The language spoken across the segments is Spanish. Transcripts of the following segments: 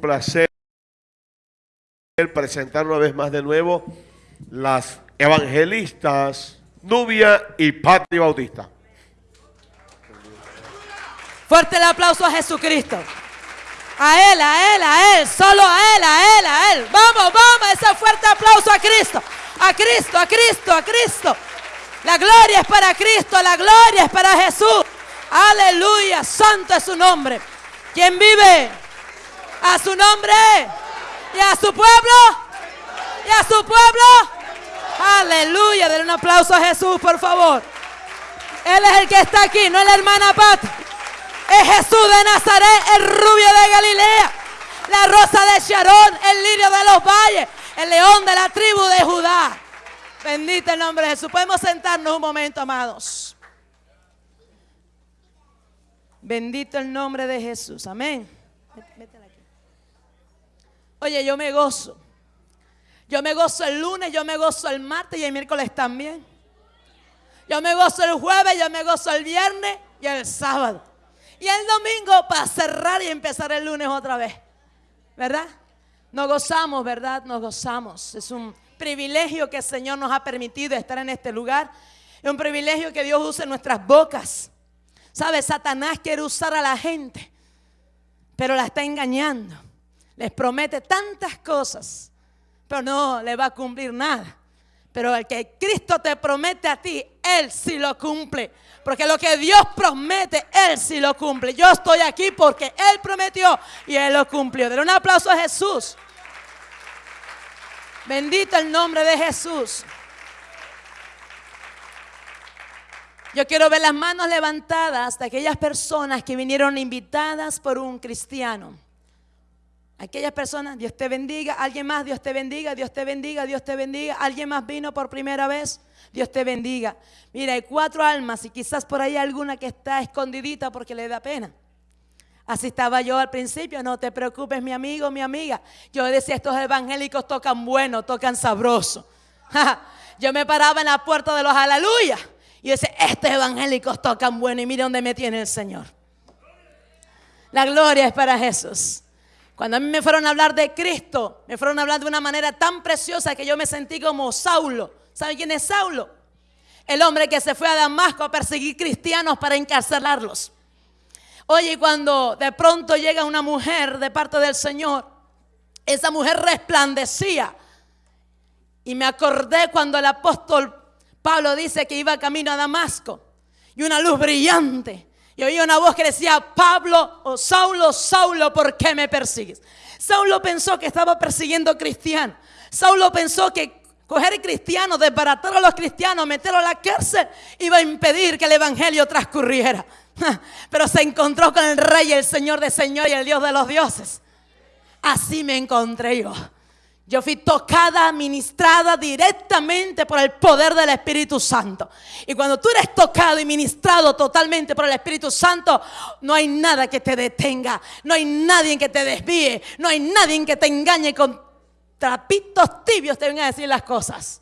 placer presentar una vez más de nuevo las evangelistas Nubia y Patri Bautista. Fuerte el aplauso a Jesucristo. A Él, a Él, a Él, solo a Él, a Él, a Él. Vamos, vamos, ese fuerte aplauso a Cristo. A Cristo, a Cristo, a Cristo. La gloria es para Cristo, la gloria es para Jesús. Aleluya, santo es su nombre. ¿Quién vive? A su nombre y a su pueblo y a su pueblo. Aleluya, denle un aplauso a Jesús, por favor. Él es el que está aquí, no es la hermana Pat. Es Jesús de Nazaret, el rubio de Galilea, la rosa de Sharon, el lirio de los valles, el león de la tribu de Judá. Bendito el nombre de Jesús. Podemos sentarnos un momento, amados. Bendito el nombre de Jesús. Amén. Oye, yo me gozo. Yo me gozo el lunes, yo me gozo el martes y el miércoles también. Yo me gozo el jueves, yo me gozo el viernes y el sábado. Y el domingo para cerrar y empezar el lunes otra vez. ¿Verdad? Nos gozamos, ¿verdad? Nos gozamos. Es un privilegio que el Señor nos ha permitido estar en este lugar. Es un privilegio que Dios use nuestras bocas. ¿Sabe? Satanás quiere usar a la gente, pero la está engañando. Les promete tantas cosas, pero no le va a cumplir nada. Pero el que Cristo te promete a ti, Él sí lo cumple. Porque lo que Dios promete, Él sí lo cumple. Yo estoy aquí porque Él prometió y Él lo cumplió. Denle un aplauso a Jesús. Bendito el nombre de Jesús. Yo quiero ver las manos levantadas de aquellas personas que vinieron invitadas por un cristiano. Aquellas personas, Dios te bendiga. Alguien más, Dios te bendiga, Dios te bendiga, Dios te bendiga. Alguien más vino por primera vez, Dios te bendiga. Mira, hay cuatro almas y quizás por ahí alguna que está escondidita porque le da pena. Así estaba yo al principio, no te preocupes mi amigo, mi amiga. Yo decía, estos evangélicos tocan bueno, tocan sabroso. yo me paraba en la puerta de los aleluya y decía, estos evangélicos tocan bueno y mire dónde me tiene el Señor. La gloria es para Jesús. Cuando a mí me fueron a hablar de Cristo, me fueron a hablar de una manera tan preciosa que yo me sentí como Saulo. ¿Sabe quién es Saulo? El hombre que se fue a Damasco a perseguir cristianos para encarcelarlos. Oye, cuando de pronto llega una mujer de parte del Señor, esa mujer resplandecía. Y me acordé cuando el apóstol Pablo dice que iba camino a Damasco y una luz brillante y oía una voz que decía, Pablo o Saulo, Saulo, ¿por qué me persigues? Saulo pensó que estaba persiguiendo cristianos. Saulo pensó que coger cristianos, desbaratar a los cristianos, meterlos a la cárcel, iba a impedir que el evangelio transcurriera. Pero se encontró con el rey, el señor de señor y el dios de los dioses. Así me encontré yo. Yo fui tocada, ministrada directamente por el poder del Espíritu Santo. Y cuando tú eres tocado y ministrado totalmente por el Espíritu Santo, no hay nada que te detenga, no hay nadie que te desvíe, no hay nadie que te engañe con trapitos tibios, te vengan a decir las cosas.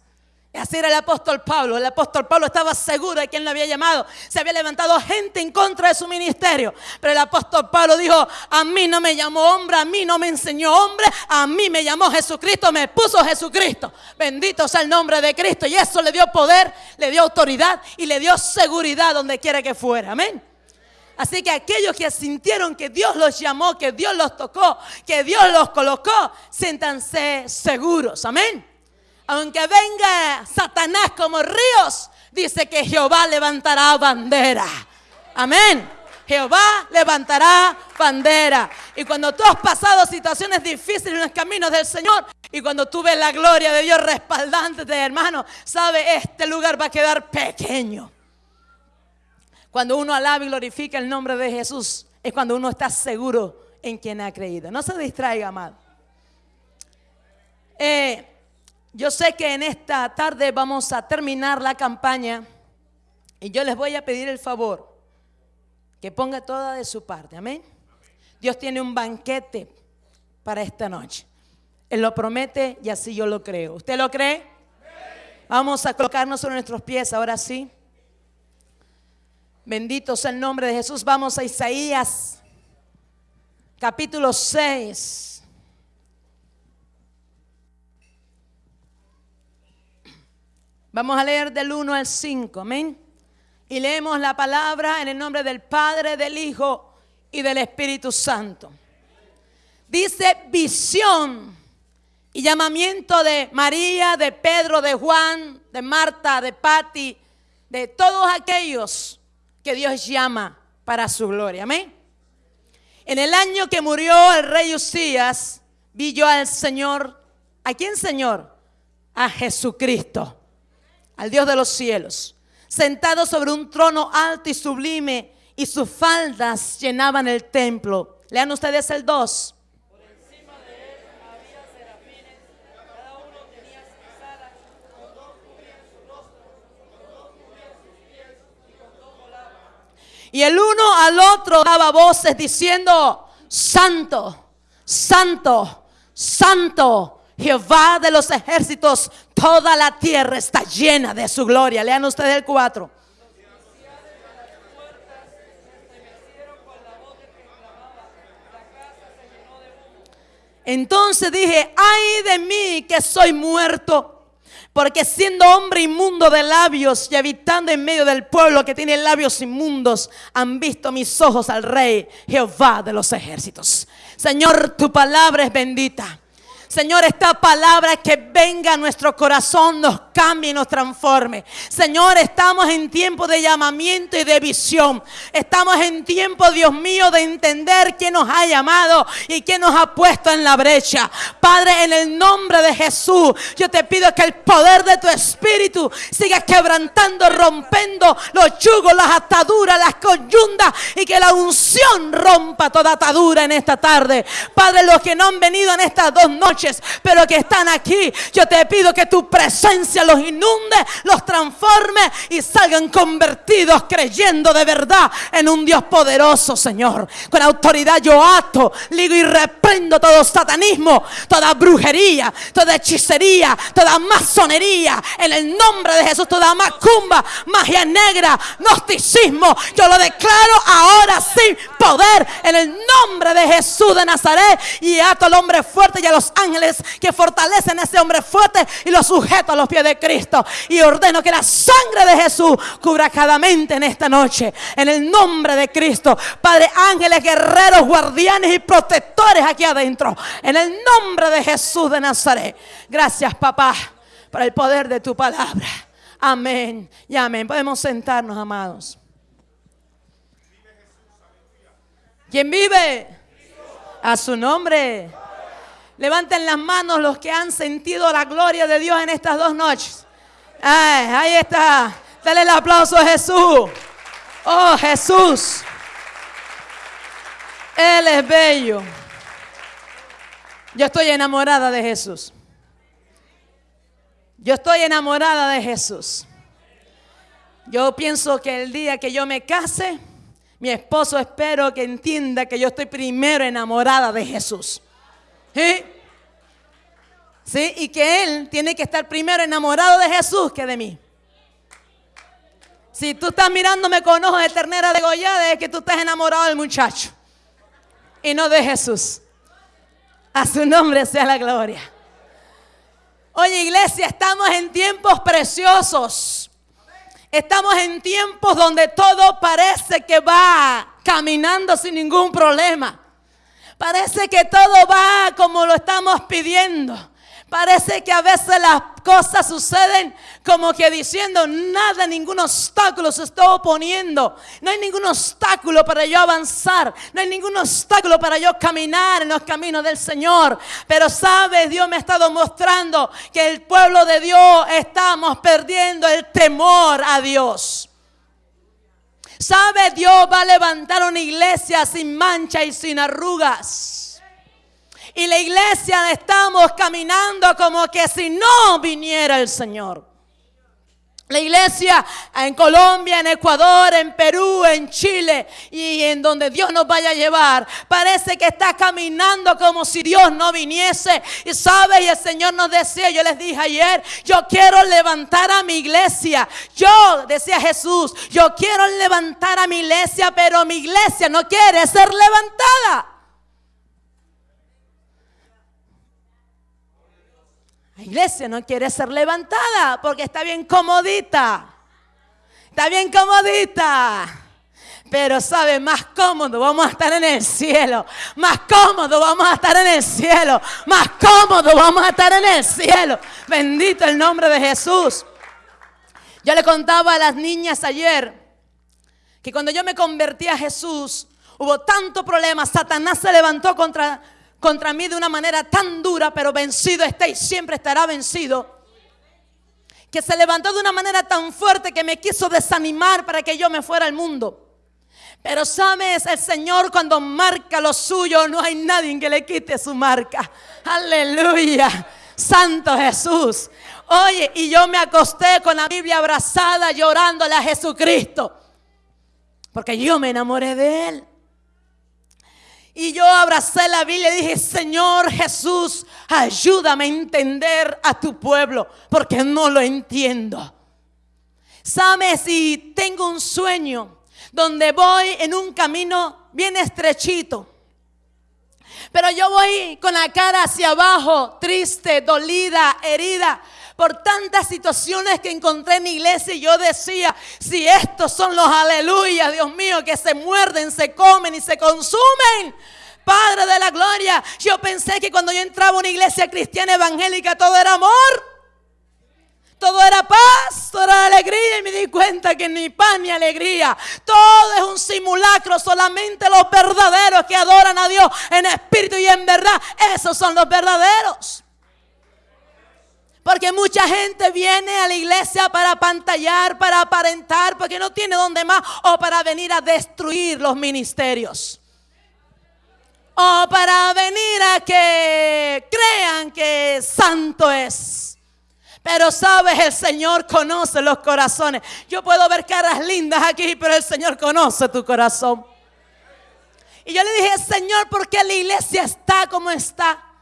Así era el apóstol Pablo. El apóstol Pablo estaba seguro de quién lo había llamado. Se había levantado gente en contra de su ministerio. Pero el apóstol Pablo dijo, a mí no me llamó hombre, a mí no me enseñó hombre, a mí me llamó Jesucristo, me puso Jesucristo. Bendito sea el nombre de Cristo. Y eso le dio poder, le dio autoridad y le dio seguridad donde quiera que fuera. Amén. Así que aquellos que sintieron que Dios los llamó, que Dios los tocó, que Dios los colocó, siéntanse seguros. Amén aunque venga Satanás como ríos, dice que Jehová levantará bandera. Amén. Jehová levantará bandera. Y cuando tú has pasado situaciones difíciles en los caminos del Señor, y cuando tú ves la gloria de Dios respaldándote, hermano, sabe, este lugar va a quedar pequeño. Cuando uno alaba y glorifica el nombre de Jesús, es cuando uno está seguro en quien ha creído. No se distraiga, amado. Eh, yo sé que en esta tarde vamos a terminar la campaña y yo les voy a pedir el favor que ponga toda de su parte. Amén. Dios tiene un banquete para esta noche. Él lo promete y así yo lo creo. ¿Usted lo cree? Vamos a colocarnos sobre nuestros pies ahora sí. Bendito sea el nombre de Jesús. Vamos a Isaías capítulo 6. Vamos a leer del 1 al 5, amén. Y leemos la palabra en el nombre del Padre, del Hijo y del Espíritu Santo. Dice visión y llamamiento de María, de Pedro, de Juan, de Marta, de Patti, de todos aquellos que Dios llama para su gloria. Amén. En el año que murió el rey Usías, vi yo al Señor. ¿A quién Señor? A Jesucristo, al Dios de los cielos, sentado sobre un trono alto y sublime, y sus faldas llenaban el templo. Lean ustedes el 2. Y el uno al otro daba voces diciendo, Santo, Santo, Santo, Jehová de los ejércitos, toda la tierra está llena de su gloria. Lean ustedes el 4. Entonces dije, ay de mí que soy muerto. Porque siendo hombre inmundo de labios y habitando en medio del pueblo que tiene labios inmundos, han visto mis ojos al Rey Jehová de los ejércitos. Señor, tu palabra es bendita. Señor, esta palabra que venga a nuestro corazón, nos cambie y nos transforme. Señor, estamos en tiempo de llamamiento y de visión. Estamos en tiempo, Dios mío, de entender quién nos ha llamado y quién nos ha puesto en la brecha. Padre, en el nombre de Jesús, yo te pido que el poder de tu espíritu siga quebrantando, rompiendo los yugos, las ataduras, las coyundas y que la unción rompa toda atadura en esta tarde. Padre, los que no han venido en estas dos noches, pero que están aquí. Yo te pido que tu presencia los inunde, los transforme y salgan convertidos creyendo de verdad en un Dios poderoso, Señor. Con autoridad yo ato, ligo y reprendo todo satanismo, toda brujería, toda hechicería, toda masonería. En el nombre de Jesús, toda macumba, magia negra, gnosticismo. Yo lo declaro ahora sin poder en el nombre de Jesús de Nazaret y ato al hombre fuerte y a los ángeles que fortalecen a ese hombre fuerte y lo sujeto a los pies de Cristo. Y ordeno que la sangre de Jesús cubra cada mente en esta noche. En el nombre de Cristo. Padre, ángeles, guerreros, guardianes y protectores aquí adentro. En el nombre de Jesús de Nazaret. Gracias, papá, por el poder de tu palabra. Amén y amén. Podemos sentarnos, amados. ¿Quién vive? A su nombre. Levanten las manos los que han sentido la gloria de Dios en estas dos noches. ahí está. Dale el aplauso a Jesús. Oh Jesús. Él es bello. Yo estoy enamorada de Jesús. Yo estoy enamorada de Jesús. Yo pienso que el día que yo me case, mi esposo espero que entienda que yo estoy primero enamorada de Jesús. ¿Sí? ¿Sí? Y que Él tiene que estar primero enamorado de Jesús que de mí. Si tú estás mirándome con ojos de ternera degollada, es que tú estás enamorado del muchacho y no de Jesús. A su nombre sea la gloria. Oye, iglesia, estamos en tiempos preciosos. Estamos en tiempos donde todo parece que va caminando sin ningún problema. Parece que todo va como lo estamos pidiendo. Parece que a veces las cosas suceden como que diciendo, nada, ningún obstáculo se está oponiendo. No hay ningún obstáculo para yo avanzar. No hay ningún obstáculo para yo caminar en los caminos del Señor. Pero sabes, Dios me ha estado mostrando que el pueblo de Dios estamos perdiendo el temor a Dios. ¿Sabe? Dios va a levantar una iglesia sin mancha y sin arrugas. Y la iglesia estamos caminando como que si no viniera el Señor. La iglesia en Colombia, en Ecuador, en Perú, en Chile y en donde Dios nos vaya a llevar, parece que está caminando como si Dios no viniese. Y sabe, y el Señor nos decía, yo les dije ayer, yo quiero levantar a mi iglesia. Yo, decía Jesús, yo quiero levantar a mi iglesia, pero mi iglesia no quiere ser levantada. Iglesia no quiere ser levantada porque está bien comodita. Está bien comodita. Pero sabe, más cómodo vamos a estar en el cielo. Más cómodo vamos a estar en el cielo. Más cómodo vamos a estar en el cielo. Bendito el nombre de Jesús. Yo le contaba a las niñas ayer que cuando yo me convertí a Jesús, hubo tanto problema. Satanás se levantó contra, contra mí de una manera tan dura, pero vencido está y siempre estará vencido. Que se levantó de una manera tan fuerte que me quiso desanimar para que yo me fuera al mundo. Pero sabes, el Señor cuando marca lo suyo, no hay nadie que le quite su marca. Aleluya. Santo Jesús. Oye, y yo me acosté con la Biblia abrazada llorándole a Jesucristo. Porque yo me enamoré de Él. Y yo abracé la Biblia y dije, Señor Jesús, ayúdame a entender a tu pueblo, porque no lo entiendo. Sabes, si tengo un sueño donde voy en un camino bien estrechito. Pero yo voy con la cara hacia abajo, triste, dolida, herida por tantas situaciones que encontré en la iglesia y yo decía, si estos son los aleluya, Dios mío, que se muerden, se comen y se consumen. Padre de la gloria, yo pensé que cuando yo entraba a una iglesia cristiana evangélica todo era amor todo era paz, todo era alegría y me di cuenta que ni paz ni alegría. Todo es un simulacro, solamente los verdaderos que adoran a Dios en espíritu y en verdad, esos son los verdaderos. Porque mucha gente viene a la iglesia para pantallar, para aparentar, porque no tiene donde más, o para venir a destruir los ministerios. O para venir a que crean que santo es. Pero sabes, el Señor conoce los corazones. Yo puedo ver caras lindas aquí, pero el Señor conoce tu corazón. Y yo le dije, Señor, ¿por qué la iglesia está como está?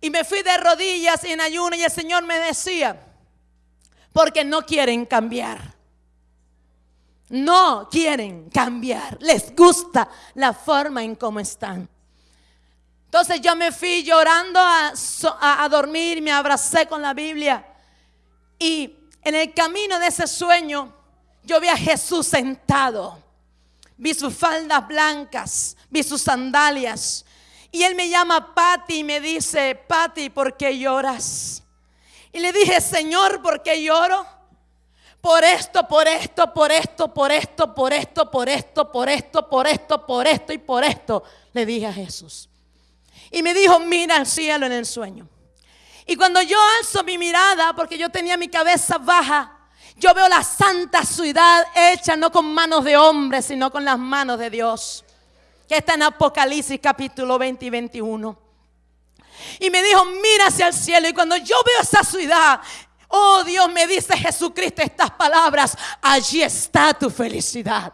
Y me fui de rodillas en ayuno y el Señor me decía, porque no quieren cambiar. No quieren cambiar. Les gusta la forma en cómo están. Entonces yo me fui llorando a, a, a dormir, me abracé con la Biblia. Y en el camino de ese sueño, yo vi a Jesús sentado. Vi sus faldas blancas, vi sus sandalias. Y él me llama Pati y me dice, Pati, ¿por qué lloras? Y le dije, Señor, ¿por qué lloro? Por esto, por esto, por esto, por esto, por esto, por esto, por esto, por esto, por esto y por esto. Le dije a Jesús. Y me dijo, mira al cielo en el sueño. Y cuando yo alzo mi mirada, porque yo tenía mi cabeza baja, yo veo la santa ciudad hecha no con manos de hombres, sino con las manos de Dios. Que está en Apocalipsis capítulo 20 y 21. Y me dijo, mira hacia el cielo. Y cuando yo veo esa ciudad, oh Dios, me dice Jesucristo estas palabras, allí está tu felicidad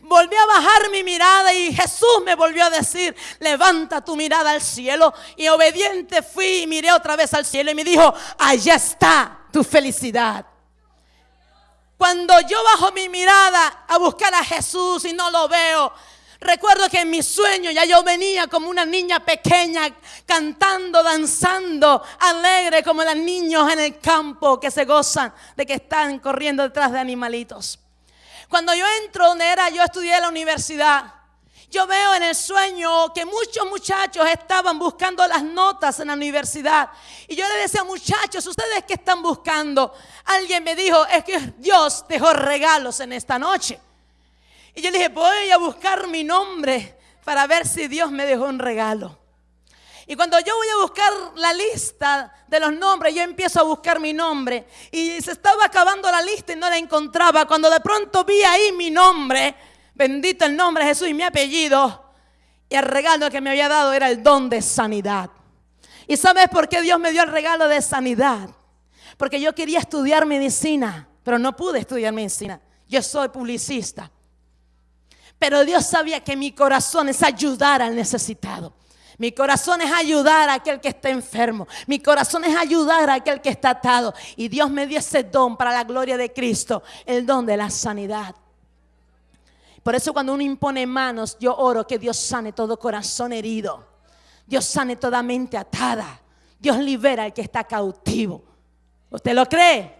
volví a bajar mi mirada y Jesús me volvió a decir, levanta tu mirada al cielo. Y obediente fui y miré otra vez al cielo y me dijo, allá está tu felicidad. Cuando yo bajo mi mirada a buscar a Jesús y no lo veo, recuerdo que en mi sueño ya yo venía como una niña pequeña cantando, danzando, alegre como los niños en el campo que se gozan de que están corriendo detrás de animalitos. Cuando yo entro donde era, yo estudié en la universidad. Yo veo en el sueño que muchos muchachos estaban buscando las notas en la universidad. Y yo le decía, muchachos, ¿ustedes qué están buscando? Alguien me dijo, es que Dios dejó regalos en esta noche. Y yo le dije, voy a buscar mi nombre para ver si Dios me dejó un regalo. Y cuando yo voy a buscar la lista de los nombres, yo empiezo a buscar mi nombre. Y se estaba acabando la lista y no la encontraba. Cuando de pronto vi ahí mi nombre, bendito el nombre de Jesús y mi apellido. Y el regalo que me había dado era el don de sanidad. ¿Y sabes por qué Dios me dio el regalo de sanidad? Porque yo quería estudiar medicina, pero no pude estudiar medicina. Yo soy publicista. Pero Dios sabía que mi corazón es ayudar al necesitado. Mi corazón es ayudar a aquel que está enfermo. Mi corazón es ayudar a aquel que está atado. Y Dios me dio ese don para la gloria de Cristo, el don de la sanidad. Por eso cuando uno impone manos, yo oro que Dios sane todo corazón herido. Dios sane toda mente atada. Dios libera al que está cautivo. ¿Usted lo cree?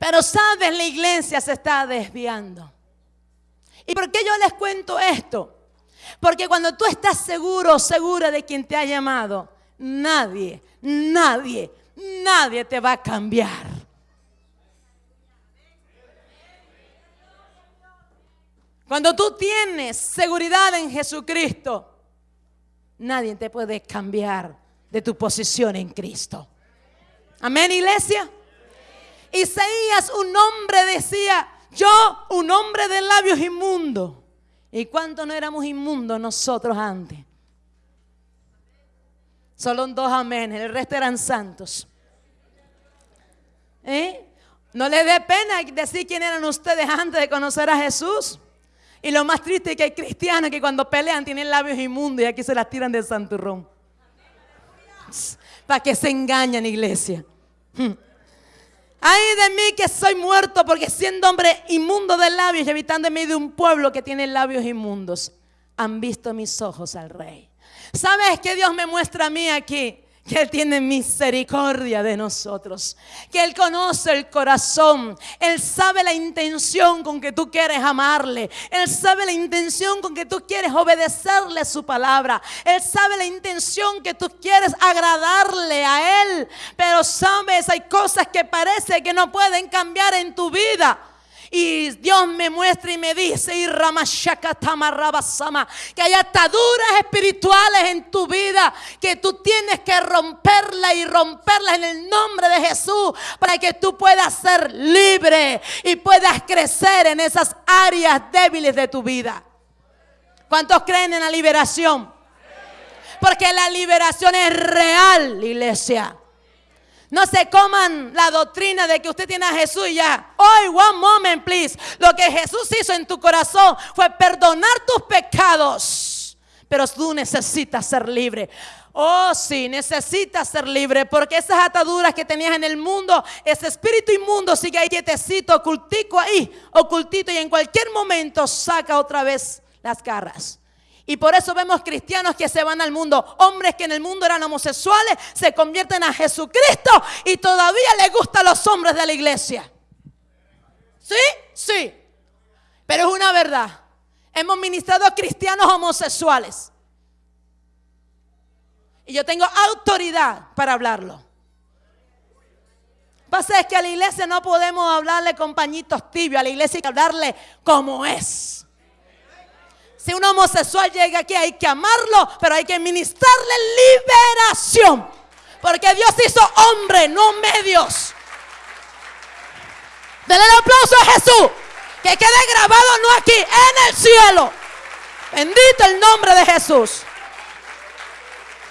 Pero sabes, la iglesia se está desviando. ¿Y por qué yo les cuento esto? Porque cuando tú estás seguro, segura de quien te ha llamado, nadie, nadie, nadie te va a cambiar. Cuando tú tienes seguridad en Jesucristo, nadie te puede cambiar de tu posición en Cristo. Amén, iglesia. Isaías, un hombre decía, yo, un hombre de labios inmundos. ¿Y cuánto no éramos inmundos nosotros antes? Solo dos amén, el resto eran santos. ¿Eh? No les dé pena decir quién eran ustedes antes de conocer a Jesús. Y lo más triste es que hay cristianos que cuando pelean tienen labios inmundos y aquí se las tiran del santurrón. Para que se engañen, iglesia. Ay de mí que soy muerto porque siendo hombre inmundo de labios y habitando en medio de un pueblo que tiene labios inmundos, han visto mis ojos al rey. ¿Sabes qué Dios me muestra a mí aquí? Que Él tiene misericordia de nosotros, que Él conoce el corazón, Él sabe la intención con que tú quieres amarle, Él sabe la intención con que tú quieres obedecerle su palabra, Él sabe la intención que tú quieres agradarle a Él, pero sabes, hay cosas que parece que no pueden cambiar en tu vida. Y Dios me muestra y me dice, que hay ataduras espirituales en tu vida que tú tienes que romperla y romperla en el nombre de Jesús para que tú puedas ser libre y puedas crecer en esas áreas débiles de tu vida. ¿Cuántos creen en la liberación? Porque la liberación es real, iglesia. No se coman la doctrina de que usted tiene a Jesús y ya. Hoy, one moment, please. Lo que Jesús hizo en tu corazón fue perdonar tus pecados. Pero tú necesitas ser libre. Oh, sí, necesitas ser libre porque esas ataduras que tenías en el mundo, ese espíritu inmundo sigue ahí quietecito, ocultico ahí, ocultito y en cualquier momento saca otra vez las garras. Y por eso vemos cristianos que se van al mundo, hombres que en el mundo eran homosexuales, se convierten a Jesucristo y todavía les gustan los hombres de la iglesia. ¿Sí? Sí. Pero es una verdad. Hemos ministrado a cristianos homosexuales. Y yo tengo autoridad para hablarlo. Pasa es que a la iglesia no podemos hablarle con pañitos tibios, a la iglesia hay que hablarle como es. Si un homosexual llega aquí hay que amarlo, pero hay que ministrarle liberación. Porque Dios hizo hombre, no medios. Denle el aplauso a Jesús. Que quede grabado no aquí, en el cielo. Bendito el nombre de Jesús.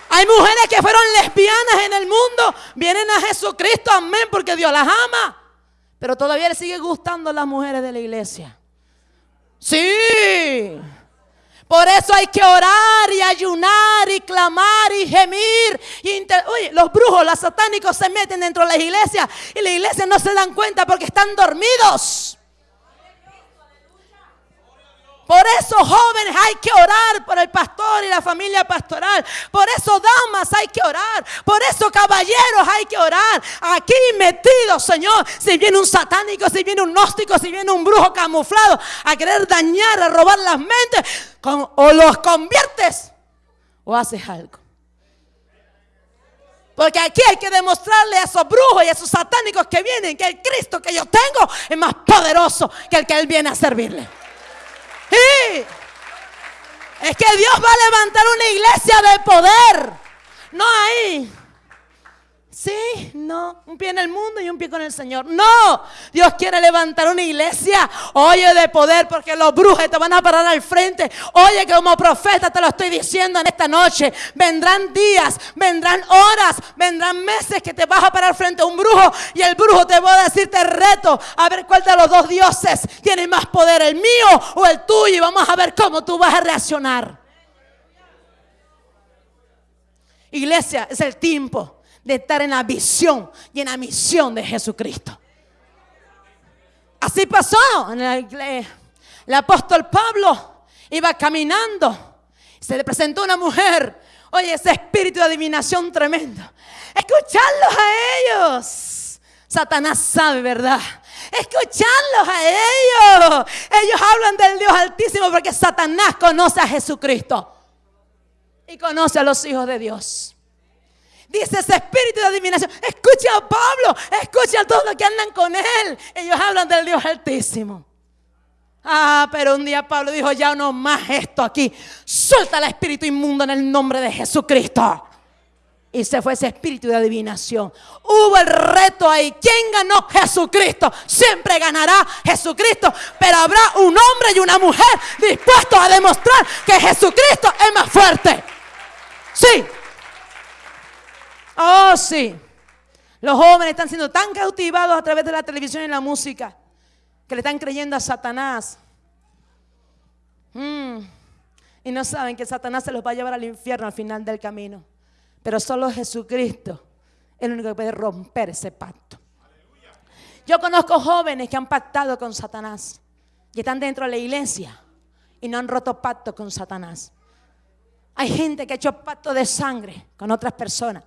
Hay mujeres que fueron lesbianas en el mundo. Vienen a Jesucristo, amén, porque Dios las ama. Pero todavía le sigue gustando las mujeres de la iglesia. Sí. Por eso hay que orar y ayunar y clamar y gemir. Y Oye, los brujos, los satánicos se meten dentro de las iglesias y la iglesia no se dan cuenta porque están dormidos. Por eso jóvenes hay que orar por el pastor y la familia pastoral. Por eso damas hay que orar. Por eso caballeros hay que orar. Aquí metidos, Señor, si viene un satánico, si viene un gnóstico, si viene un brujo camuflado a querer dañar, a robar las mentes, o los conviertes o haces algo. Porque aquí hay que demostrarle a esos brujos y a esos satánicos que vienen que el Cristo que yo tengo es más poderoso que el que Él viene a servirle. Es que Dios va a levantar una iglesia de poder. No hay. Sí, no, un pie en el mundo y un pie con el Señor. No, Dios quiere levantar una iglesia, oye, de poder, porque los brujos te van a parar al frente. Oye, que como profeta te lo estoy diciendo en esta noche. Vendrán días, vendrán horas, vendrán meses que te vas a parar frente a un brujo y el brujo te va a decir, te reto a ver cuál de los dos dioses tiene más poder, el mío o el tuyo, y vamos a ver cómo tú vas a reaccionar. Iglesia, es el tiempo de estar en la visión y en la misión de Jesucristo. Así pasó. El apóstol Pablo iba caminando. Se le presentó una mujer, Oye, ese espíritu de adivinación tremendo. Escucharlos a ellos. Satanás sabe, ¿verdad? Escucharlos a ellos. Ellos hablan del Dios Altísimo porque Satanás conoce a Jesucristo. Y conoce a los hijos de Dios. Dice ese espíritu de adivinación. Escucha a Pablo. Escucha a todos los que andan con él. Ellos hablan del Dios Altísimo. Ah, pero un día Pablo dijo, ya no más esto aquí. Suelta el espíritu inmundo en el nombre de Jesucristo. Y se fue ese espíritu de adivinación. Hubo el reto ahí. ¿Quién ganó? Jesucristo. Siempre ganará Jesucristo. Pero habrá un hombre y una mujer dispuestos a demostrar que Jesucristo es más fuerte. Sí. Oh, sí. Los jóvenes están siendo tan cautivados a través de la televisión y la música que le están creyendo a Satanás. Mm. Y no saben que Satanás se los va a llevar al infierno al final del camino. Pero solo Jesucristo es el único que puede romper ese pacto. Yo conozco jóvenes que han pactado con Satanás y están dentro de la iglesia y no han roto pacto con Satanás. Hay gente que ha hecho pacto de sangre con otras personas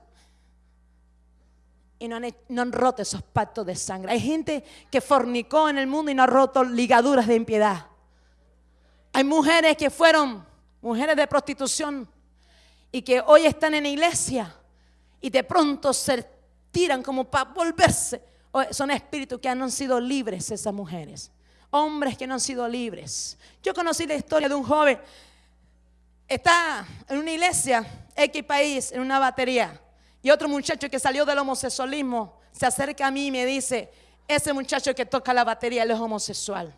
y no han, no han, roto esos pactos de sangre. Hay gente que fornicó en el mundo y no ha roto ligaduras de impiedad. Hay mujeres que fueron mujeres de prostitución y que hoy están en la iglesia y de pronto se tiran como para volverse. Son espíritus que han sido libres esas mujeres. Hombres que no han sido libres. Yo conocí la historia de un joven. Está en una iglesia, X país, en una batería y otro muchacho que salió del homosexualismo se acerca a mí y me dice, ese muchacho que toca la batería, él es homosexual.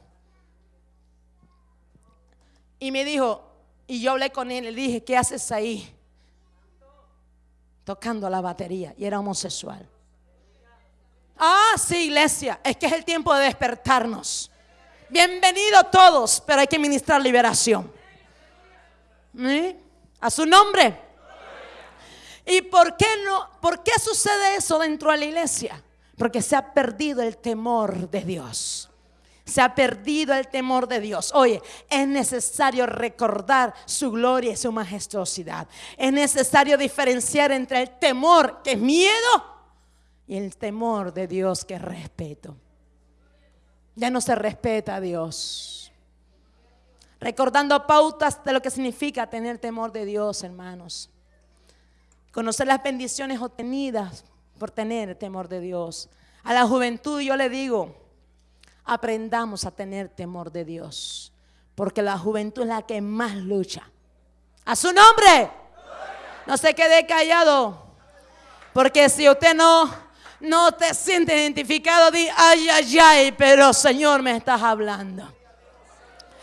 Y me dijo, y yo hablé con él, le dije, ¿qué haces ahí? Tocando la batería. Y era homosexual. Ah, sí, iglesia, es que es el tiempo de despertarnos. Bienvenidos todos, pero hay que ministrar liberación. A su nombre. ¿Y por qué no? ¿Por qué sucede eso dentro de la iglesia? Porque se ha perdido el temor de Dios. Se ha perdido el temor de Dios. Oye, es necesario recordar su gloria y su majestuosidad. Es necesario diferenciar entre el temor, que es miedo, y el temor de Dios, que es respeto. Ya no se respeta a Dios. Recordando pautas de lo que significa tener temor de Dios, hermanos. Conocer las bendiciones obtenidas por tener temor de Dios. A la juventud yo le digo, aprendamos a tener temor de Dios. Porque la juventud es la que más lucha. A su nombre. No se quede callado. Porque si usted no, no te siente identificado, di, ay, ay, ay, pero Señor me estás hablando.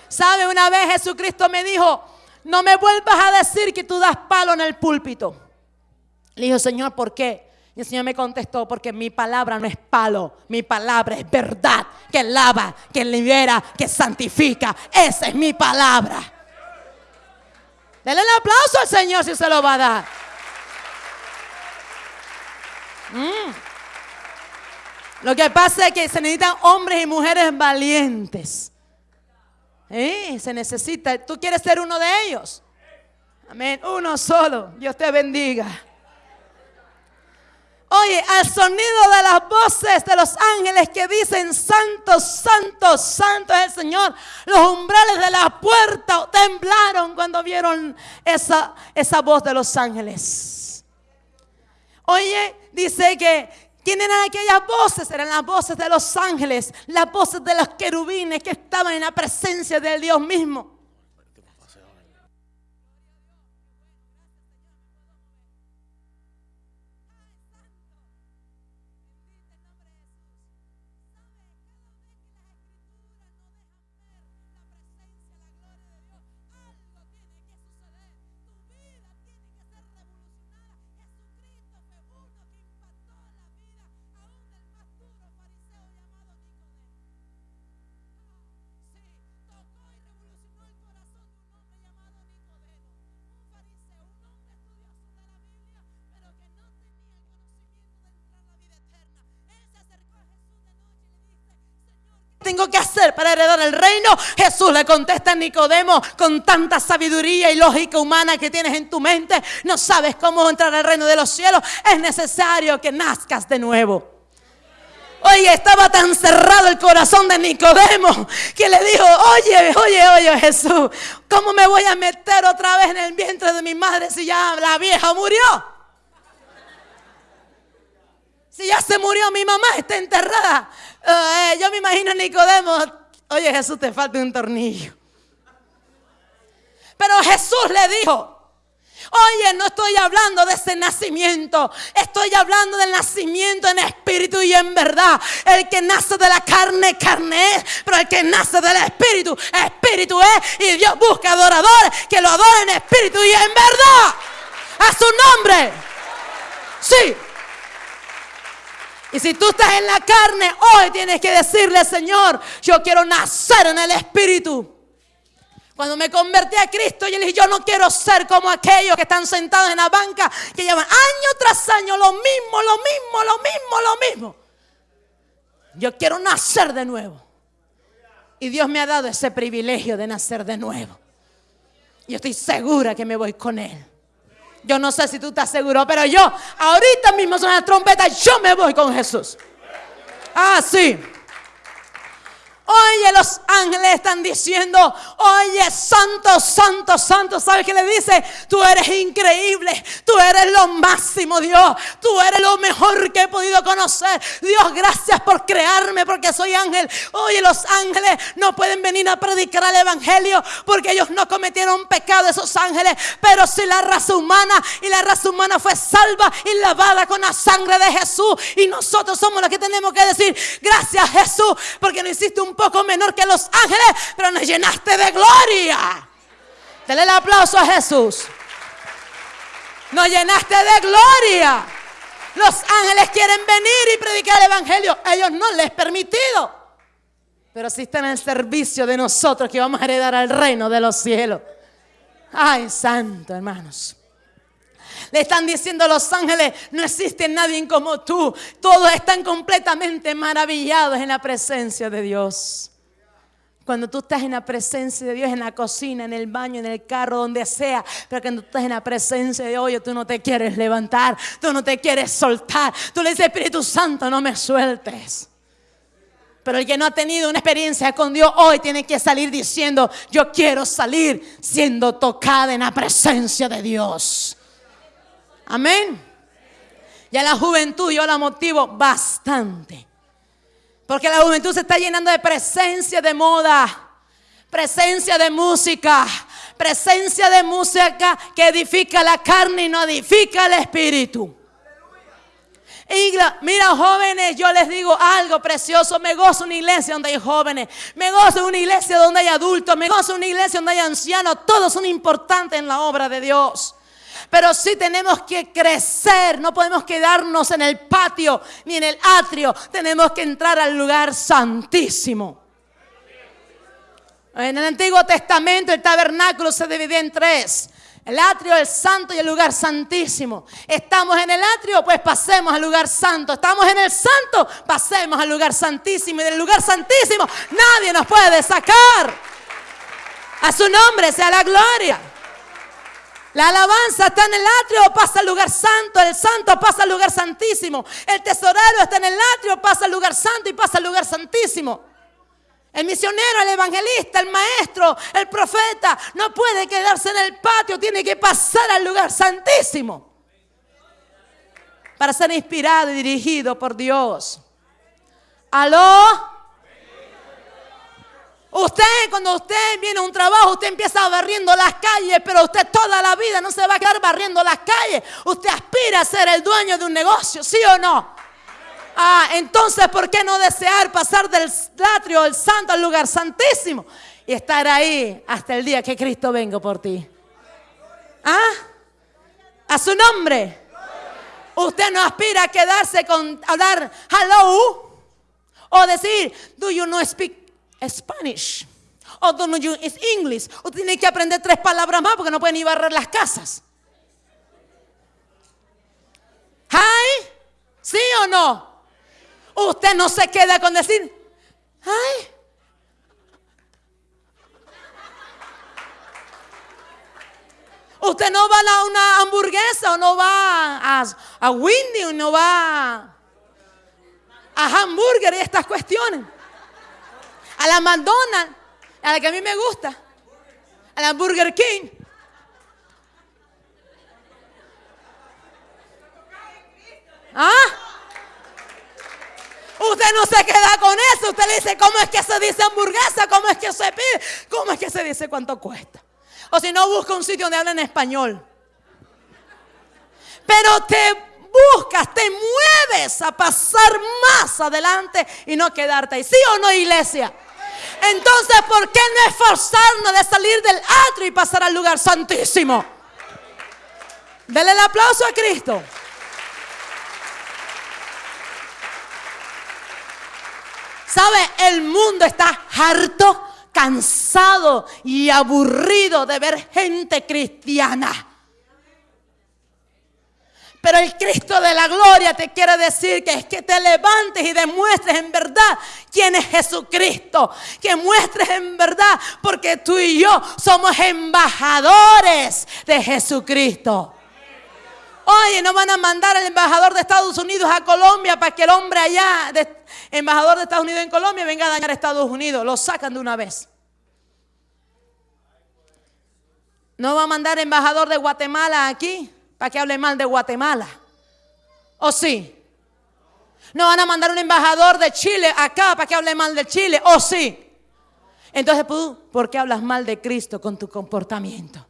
¿Sabe? Una vez Jesucristo me dijo, no me vuelvas a decir que tú das palo en el púlpito. Le dijo, Señor, ¿por qué? Y el Señor me contestó, porque mi palabra no es palo, mi palabra es verdad, que lava, que libera, que santifica. Esa es mi palabra. Denle el aplauso al Señor si se lo va a dar. Mm. Lo que pasa es que se necesitan hombres y mujeres valientes. Se necesita. ¿Tú quieres ser uno de ellos? Amén. Uno solo. Dios te bendiga. Oye, al sonido de las voces de los ángeles que dicen, Santo, Santo, Santo es el Señor. Los umbrales de la puerta temblaron cuando vieron esa, esa voz de los ángeles. Oye, dice que ¿Quién eran aquellas voces? Eran las voces de los ángeles, las voces de los querubines que estaban en la presencia del Dios mismo. Tengo que hacer para heredar el reino? Jesús le contesta a Nicodemo con tanta sabiduría y lógica humana que tienes en tu mente. No sabes cómo entrar al reino de los cielos. Es necesario que nazcas de nuevo. Oye, estaba tan cerrado el corazón de Nicodemo que le dijo, oye, oye, oye Jesús, ¿cómo me voy a meter otra vez en el vientre de mi madre si ya la vieja murió? Si ya se murió mi mamá, está enterrada. Eh, yo me imagino a Nicodemo, oye Jesús, te falta un tornillo. Pero Jesús le dijo, Oye, no estoy hablando de ese nacimiento. Estoy hablando del nacimiento en espíritu y en verdad. El que nace de la carne, carne es. Pero el que nace del espíritu, espíritu es. Y Dios busca adoradores que lo adoren en espíritu y en verdad. A su nombre. Sí. Y si tú estás en la carne, hoy tienes que decirle, Señor, yo quiero nacer en el espíritu. Cuando me convertí a Cristo, yo le dije, yo no quiero ser como aquellos que están sentados en la banca, que llevan año tras año lo mismo, lo mismo, lo mismo, lo mismo. Yo quiero nacer de nuevo. Y Dios me ha dado ese privilegio de nacer de nuevo. Y estoy segura que me voy con Él. Yo no sé si tú estás seguro, pero yo, ahorita mismo son las trompetas, yo me voy con Jesús. Ah, sí. Oye, los ángeles están diciendo, oye, santo, santo, santo. ¿Sabes qué le dice? Tú eres increíble, tú eres lo máximo, Dios. Tú eres lo mejor que he podido conocer. Dios, gracias por crearme porque soy ángel. Oye, los ángeles no pueden venir a predicar el evangelio porque ellos no cometieron pecado, esos ángeles. Pero si la raza humana y la raza humana fue salva y lavada con la sangre de Jesús. Y nosotros somos los que tenemos que decir, gracias Jesús, porque no hiciste un poco menor que los ángeles, pero nos llenaste de gloria. Dale el aplauso a Jesús. Nos llenaste de gloria. Los ángeles quieren venir y predicar el evangelio. ellos no les permitido. Pero si están el servicio de nosotros que vamos a heredar al reino de los cielos. Ay, santo, hermanos. Le están diciendo a los ángeles, no existe nadie como tú. Todos están completamente maravillados en la presencia de Dios. Cuando tú estás en la presencia de Dios, en la cocina, en el baño, en el carro, donde sea, pero cuando tú estás en la presencia de Dios, tú no te quieres levantar, tú no te quieres soltar. Tú le dices, Espíritu Santo, no me sueltes. Pero el que no ha tenido una experiencia con Dios hoy tiene que salir diciendo, yo quiero salir siendo tocada en la presencia de Dios. Amén. Y a la juventud yo la motivo bastante. Porque la juventud se está llenando de presencia de moda, presencia de música, presencia de música que edifica la carne y no edifica el espíritu. mira jóvenes, yo les digo algo precioso, me gozo una iglesia donde hay jóvenes, me gozo una iglesia donde hay adultos, me gozo una iglesia donde hay ancianos, todos son importantes en la obra de Dios. Pero sí tenemos que crecer, no podemos quedarnos en el patio ni en el atrio, tenemos que entrar al lugar santísimo. En el Antiguo Testamento el tabernáculo se dividía en tres. El atrio, el santo y el lugar santísimo. Estamos en el atrio, pues pasemos al lugar santo. Estamos en el santo, pasemos al lugar santísimo. Y del lugar santísimo nadie nos puede sacar. A su nombre sea la gloria. La alabanza está en el atrio, pasa al lugar santo. El santo pasa al lugar santísimo. El tesorero está en el atrio, pasa al lugar santo y pasa al lugar santísimo. El misionero, el evangelista, el maestro, el profeta no puede quedarse en el patio, tiene que pasar al lugar santísimo para ser inspirado y dirigido por Dios. ¿Aló? Usted, cuando usted viene a un trabajo, usted empieza barriendo las calles, pero usted toda la vida no se va a quedar barriendo las calles. Usted aspira a ser el dueño de un negocio, ¿sí o no? Ah, entonces, ¿por qué no desear pasar del atrio, del santo, al lugar santísimo? Y estar ahí hasta el día que Cristo venga por ti. ¿Ah? A su nombre. Usted no aspira a quedarse con hablar hello o decir, do you know speak Spanish. Oh, o don't you is English. O tiene que aprender tres palabras más porque no pueden ni barrer las casas. Hi. ¿Sí o no? Usted no se queda con decir, ay. Usted no va a una hamburguesa o no va a, a Windy o no va a hamburger y estas cuestiones. A la McDonald's, a la que a mí me gusta. A la Burger King. ¿Ah? Usted no se queda con eso. Usted le dice, ¿cómo es que se dice hamburguesa? ¿Cómo es que se pide? ¿Cómo es que se dice cuánto cuesta? O si no, busca un sitio donde hablen español. Pero te buscas, te mueves a pasar más adelante y no quedarte ahí. ¿Sí o no, iglesia? Entonces, ¿por qué no esforzarnos de salir del atrio y pasar al lugar santísimo? Dele el aplauso a Cristo. ¿Sabe? El mundo está harto, cansado y aburrido de ver gente cristiana. Pero el Cristo de la gloria te quiere decir que es que te levantes y demuestres en verdad quién es Jesucristo. Que muestres en verdad porque tú y yo somos embajadores de Jesucristo. Oye, no van a mandar al embajador de Estados Unidos a Colombia para que el hombre allá, embajador de Estados Unidos en Colombia, venga a dañar a Estados Unidos. Lo sacan de una vez. No va a mandar embajador de Guatemala aquí para que hable mal de Guatemala. ¿O sí? No van a mandar un embajador de Chile acá para que hable mal de Chile. ¿O sí? Entonces, ¿por qué hablas mal de Cristo con tu comportamiento?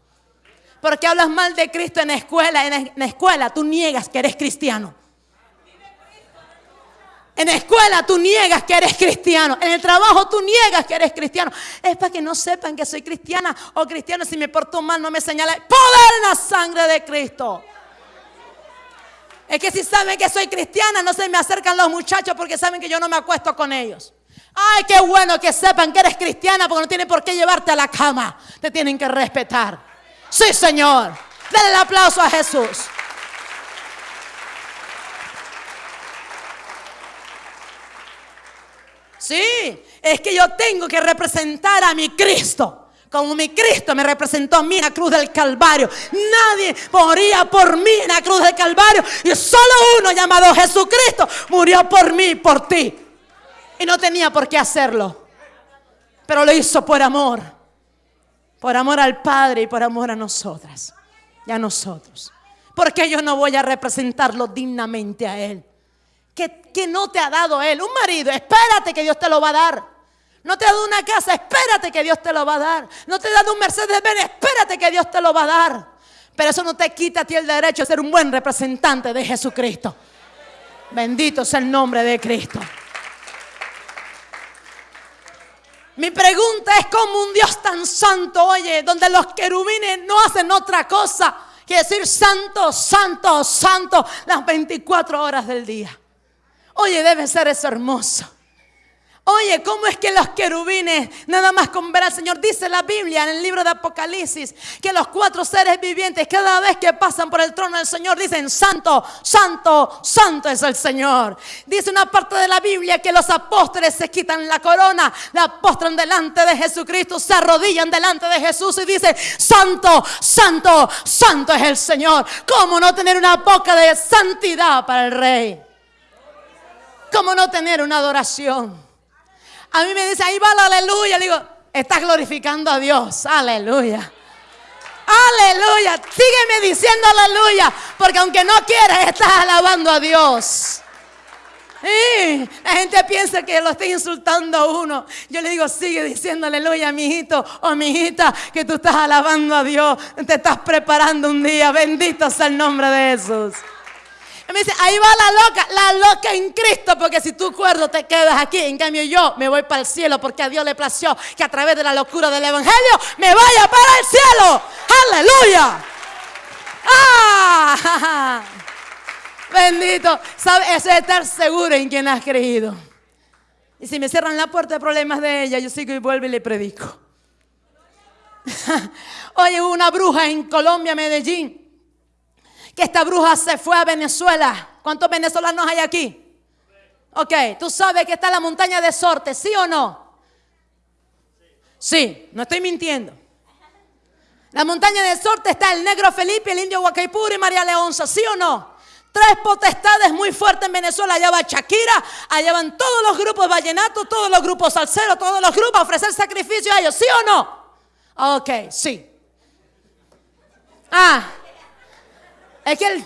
¿Por qué hablas mal de Cristo en la escuela? En la escuela tú niegas que eres cristiano. En la escuela tú niegas que eres cristiano. En el trabajo tú niegas que eres cristiano. Es para que no sepan que soy cristiana o cristiano. Si me porto mal, no me señala. Poder la sangre de Cristo. Es que si saben que soy cristiana, no se me acercan los muchachos porque saben que yo no me acuesto con ellos. Ay, qué bueno que sepan que eres cristiana porque no tienen por qué llevarte a la cama. Te tienen que respetar. Sí, Señor. Denle el aplauso a Jesús. Sí, es que yo tengo que representar a mi Cristo. Como mi Cristo me representó a mí en la cruz del Calvario. Nadie moría por mí en la cruz del Calvario. Y solo uno llamado Jesucristo murió por mí por ti. Y no tenía por qué hacerlo. Pero lo hizo por amor. Por amor al Padre y por amor a nosotras. Y a nosotros. Porque yo no voy a representarlo dignamente a Él que, no te ha dado Él. Un marido, espérate que Dios te lo va a dar. No te ha dado una casa, espérate que Dios te lo va a dar. No te ha dado un Mercedes Benz, espérate que Dios te lo va a dar. Pero eso no te quita a ti el derecho de ser un buen representante de Jesucristo. Bendito sea el nombre de Cristo. Mi pregunta es cómo un Dios tan santo, oye, donde los querubines no hacen otra cosa que decir santo, santo, santo las 24 horas del día. Oye, debe ser eso hermoso. Oye, ¿cómo es que los querubines, nada más con ver al Señor, dice la Biblia en el libro de Apocalipsis, que los cuatro seres vivientes, cada vez que pasan por el trono del Señor, dicen, Santo, Santo, Santo es el Señor. Dice una parte de la Biblia que los apóstoles se quitan la corona, la postran delante de Jesucristo, se arrodillan delante de Jesús y dicen, Santo, Santo, Santo es el Señor. ¿Cómo no tener una boca de santidad para el Rey? ¿Cómo no tener una adoración? A mí me dice, ahí va la aleluya. Le digo, estás glorificando a Dios. Aleluya. Aleluya. Sígueme diciendo aleluya. Porque aunque no quieras, estás alabando a Dios. la gente piensa que lo estoy insultando a uno. Yo le digo, sigue diciendo aleluya, mi hijito o mi hijita, que tú estás alabando a Dios. Te estás preparando un día. Bendito sea el nombre de Jesús. Y me dice, ahí va la loca, la loca en Cristo, porque si tú cuerdo te quedas aquí, en cambio yo me voy para el cielo porque a Dios le plació que a través de la locura del Evangelio me vaya para el cielo. Aleluya. ¡Ah! Bendito. ¿Sabes? Eso es estar seguro en quien has creído. Y si me cierran la puerta de problemas de ella, yo sigo y vuelvo y le predico. Oye, una bruja en Colombia, Medellín que esta bruja se fue a Venezuela. ¿Cuántos venezolanos hay aquí? Ok, tú sabes que está la montaña de Sorte, ¿sí o no? Sí, no estoy mintiendo. La montaña del sorte está el negro Felipe, el indio Guacaipuro y María Leonza, ¿sí o no? Tres potestades muy fuertes en Venezuela. Allá va Shakira, allá van todos los grupos vallenatos, todos los grupos salseros, todos los grupos a ofrecer sacrificio a ellos, ¿sí o no? Ok, sí. Ah, es que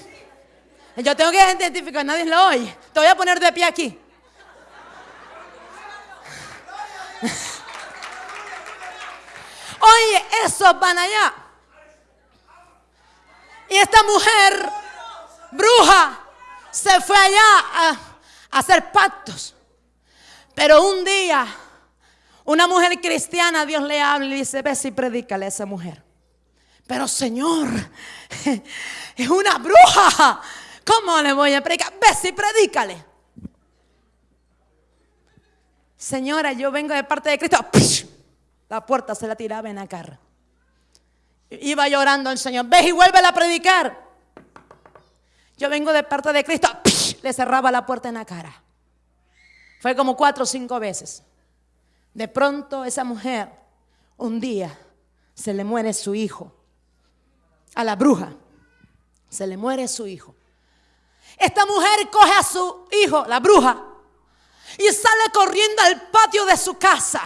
yo tengo que identificar, nadie lo oye. Te voy a poner de pie aquí. Oye, esos van allá. Y esta mujer, bruja, se fue allá a, a hacer pactos. Pero un día, una mujer cristiana, Dios le habla y dice, ve si predícale a esa mujer. Pero Señor, es una bruja. ¿Cómo le voy a predicar? Ve si predícale. Señora, yo vengo de parte de Cristo. La puerta se la tiraba en la cara. Iba llorando el Señor. Ve y vuelve a predicar. Yo vengo de parte de Cristo. Le cerraba la puerta en la cara. Fue como cuatro o cinco veces. De pronto esa mujer, un día, se le muere su hijo. A la bruja. Se le muere su hijo. Esta mujer coge a su hijo, la bruja, y sale corriendo al patio de su casa.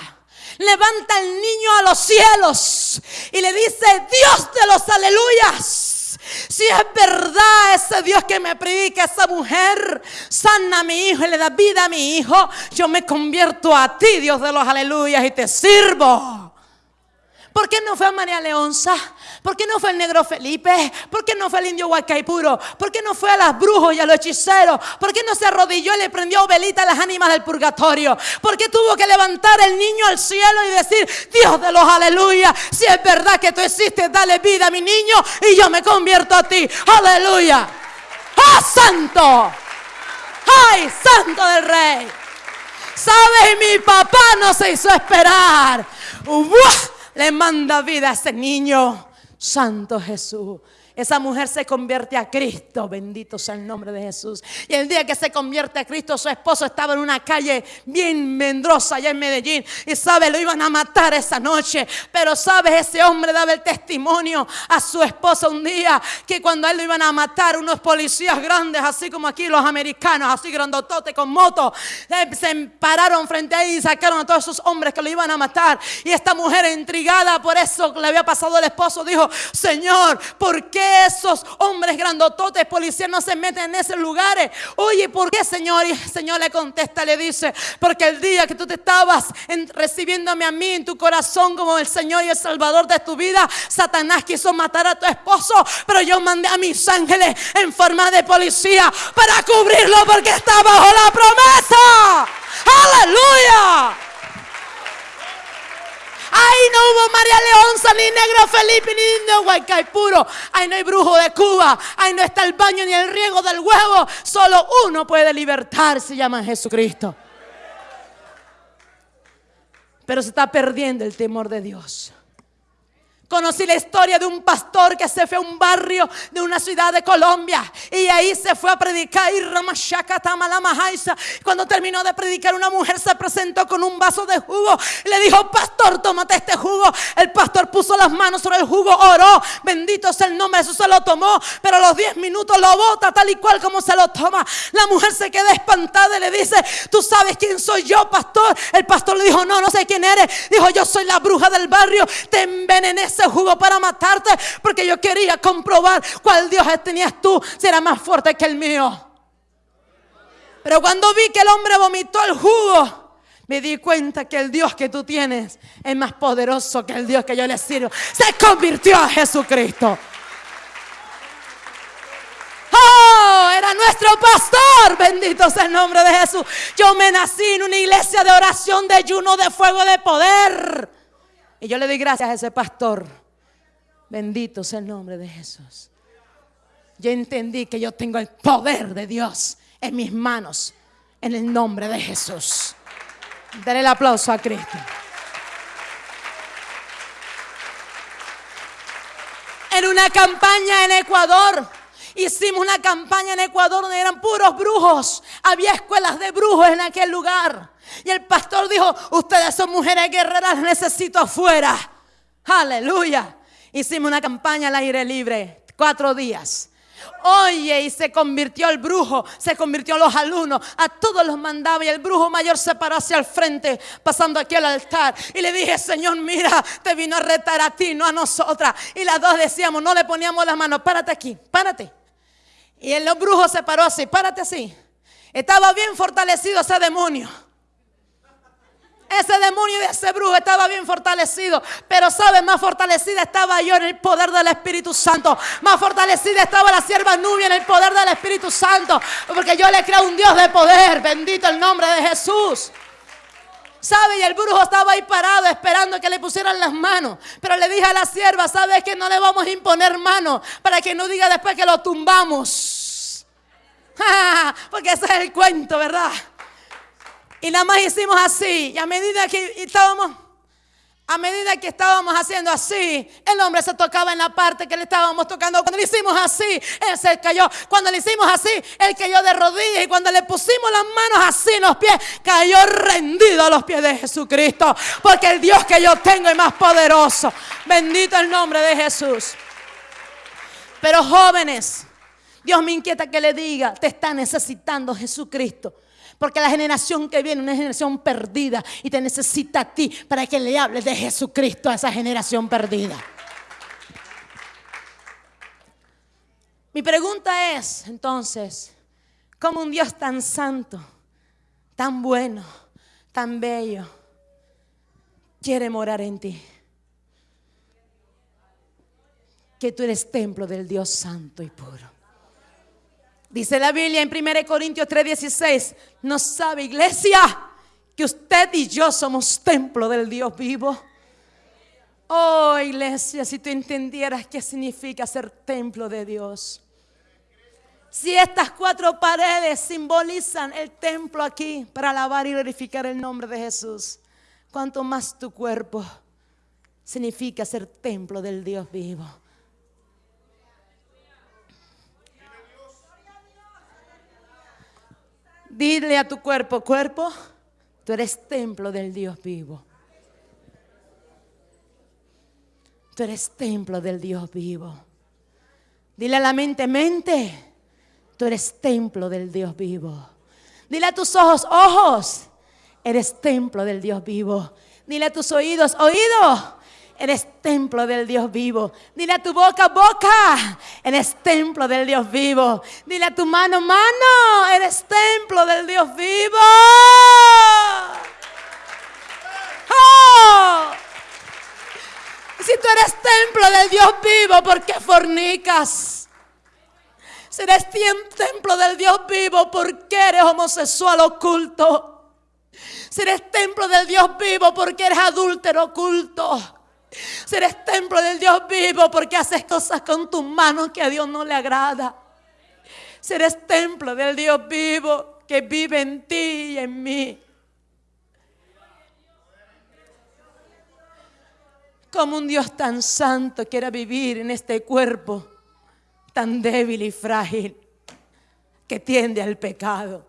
Levanta al niño a los cielos y le dice, Dios de los aleluyas. Si es verdad ese Dios que me predica, esa mujer sana a mi hijo y le da vida a mi hijo, yo me convierto a ti, Dios de los aleluyas, y te sirvo. ¿Por qué no fue a María Leonza? ¿Por qué no fue el negro Felipe? ¿Por qué no fue el indio Huacaipuro? ¿Por qué no fue a los brujos y a los hechiceros? ¿Por qué no se arrodilló y le prendió velita a las ánimas del purgatorio? ¿Por qué tuvo que levantar el niño al cielo y decir, Dios de los aleluya, si es verdad que tú existes, dale vida a mi niño y yo me convierto a ti. Aleluya. ¡Ah, santo! ¡Ay, santo del rey! ¿Sabes? Mi papá no se hizo esperar. ¡Uah! Le manda vida a ese niño. Santo Jesús. Esa mujer se convierte a Cristo, bendito sea el nombre de Jesús. Y el día que se convierte a Cristo, su esposo estaba en una calle bien mendrosa allá en Medellín. Y sabe, lo iban a matar esa noche. Pero sabe, ese hombre daba el testimonio a su esposa un día que cuando a él lo iban a matar, unos policías grandes, así como aquí los americanos, así grandotote con moto, eh, se pararon frente a él y sacaron a todos esos hombres que lo iban a matar. Y esta mujer, intrigada por eso que le había pasado al esposo, dijo: Señor, ¿por qué? Esos hombres grandototes policías no se meten en esos lugares? Oye, ¿por qué, Señor? Y el Señor le contesta, le dice, porque el día que tú te estabas recibiéndome a mí en tu corazón como el Señor y el Salvador de tu vida, Satanás quiso matar a tu esposo, pero yo mandé a mis ángeles en forma de policía para cubrirlo porque está bajo la promesa. Aleluya. Ahí no hubo María Leonza, ni Negro Felipe, ni Indio Guaycaipuro. Ahí no hay brujo de Cuba. Ahí no está el baño ni el riego del huevo. Solo uno puede libertar, se llama Jesucristo. Pero se está perdiendo el temor de Dios. Conocí la historia de un pastor que se fue a un barrio de una ciudad de Colombia y ahí se fue a predicar. Y cuando terminó de predicar, una mujer se presentó con un vaso de jugo y le dijo: Pastor, tómate este jugo. El pastor puso las manos sobre el jugo, oró. Bendito sea el nombre, eso se lo tomó. Pero a los 10 minutos lo bota tal y cual como se lo toma. La mujer se queda espantada y le dice: Tú sabes quién soy yo, pastor. El pastor le dijo: No, no sé quién eres. Dijo: Yo soy la bruja del barrio. Te envenené jugo para matarte porque yo quería comprobar cuál Dios tenías tú, si era más fuerte que el mío. Pero cuando vi que el hombre vomitó el jugo, me di cuenta que el Dios que tú tienes es más poderoso que el Dios que yo le sirvo. Se convirtió a Jesucristo. Oh, era nuestro pastor. Bendito sea el nombre de Jesús. Yo me nací en una iglesia de oración, de ayuno, de fuego, de poder. Y yo le doy gracias a ese pastor. Bendito sea el nombre de Jesús. Yo entendí que yo tengo el poder de Dios en mis manos. En el nombre de Jesús. Dale el aplauso a Cristo. En una campaña en Ecuador. Hicimos una campaña en Ecuador donde eran puros brujos. Había escuelas de brujos en aquel lugar. Y el pastor dijo, ustedes son mujeres guerreras, necesito afuera. Aleluya. Hicimos una campaña al aire libre, cuatro días. Oye, y se convirtió el brujo, se convirtió los alumnos, a todos los mandaba y el brujo mayor se paró hacia el frente, pasando aquí al altar. Y le dije, Señor, mira, te vino a retar a ti, no a nosotras. Y las dos decíamos, no le poníamos las manos, párate aquí, párate. Y el brujo se paró así, párate así. Estaba bien fortalecido ese demonio. Ese demonio de ese brujo estaba bien fortalecido. Pero sabe, más fortalecida estaba yo en el poder del Espíritu Santo. Más fortalecida estaba la sierva Nubia en el poder del Espíritu Santo. Porque yo le creo un Dios de poder. Bendito el nombre de Jesús. ¿Sabe? Y el brujo estaba ahí parado esperando que le pusieran las manos. Pero le dije a la sierva, ¿sabes que no le vamos a imponer manos? Para que no diga después que lo tumbamos. Porque ese es el cuento, ¿verdad? Y nada más hicimos así. Y a medida que estábamos, a medida que estábamos haciendo así, el hombre se tocaba en la parte que le estábamos tocando. Cuando le hicimos así, él se cayó. Cuando le hicimos así, él cayó de rodillas. Y cuando le pusimos las manos así en los pies, cayó rendido a los pies de Jesucristo. Porque el Dios que yo tengo es más poderoso. Bendito el nombre de Jesús. Pero jóvenes, Dios me inquieta que le diga, te está necesitando Jesucristo. Porque la generación que viene es una generación perdida y te necesita a ti para que le hables de Jesucristo a esa generación perdida. Mi pregunta es, entonces, ¿cómo un Dios tan santo, tan bueno, tan bello, quiere morar en ti? Que tú eres templo del Dios santo y puro. Dice la Biblia en 1 Corintios 3:16, no sabe iglesia que usted y yo somos templo del Dios vivo. Oh iglesia, si tú entendieras qué significa ser templo de Dios. Si estas cuatro paredes simbolizan el templo aquí para alabar y glorificar el nombre de Jesús, cuanto más tu cuerpo significa ser templo del Dios vivo. Dile a tu cuerpo, cuerpo, tú eres templo del Dios vivo. Tú eres templo del Dios vivo. Dile a la mente, mente, tú eres templo del Dios vivo. Dile a tus ojos, ojos, eres templo del Dios vivo. Dile a tus oídos, oídos, eres templo del Dios vivo. Dile a tu boca, boca, eres templo del Dios vivo. Dile a tu mano, mano, eres templo del Dios vivo. Oh. Si tú eres templo del Dios vivo, ¿por qué fornicas? Si eres templo del Dios vivo, ¿por qué eres homosexual oculto? Si eres templo del Dios vivo, ¿por qué eres adúltero oculto? Si eres templo del Dios vivo porque haces cosas con tus manos que a Dios no le agrada. Si templo del Dios vivo que vive en ti y en mí. Como un Dios tan santo quiera vivir en este cuerpo tan débil y frágil que tiende al pecado.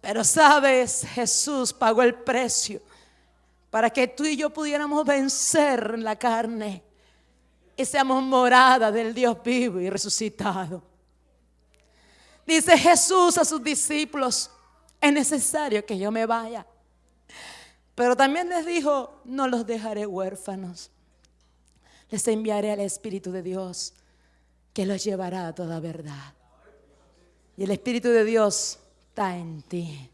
Pero sabes, Jesús pagó el precio para que tú y yo pudiéramos vencer en la carne y seamos morada del Dios vivo y resucitado. Dice Jesús a sus discípulos, es necesario que yo me vaya. Pero también les dijo, no los dejaré huérfanos. Les enviaré al Espíritu de Dios que los llevará a toda verdad. Y el Espíritu de Dios está en ti.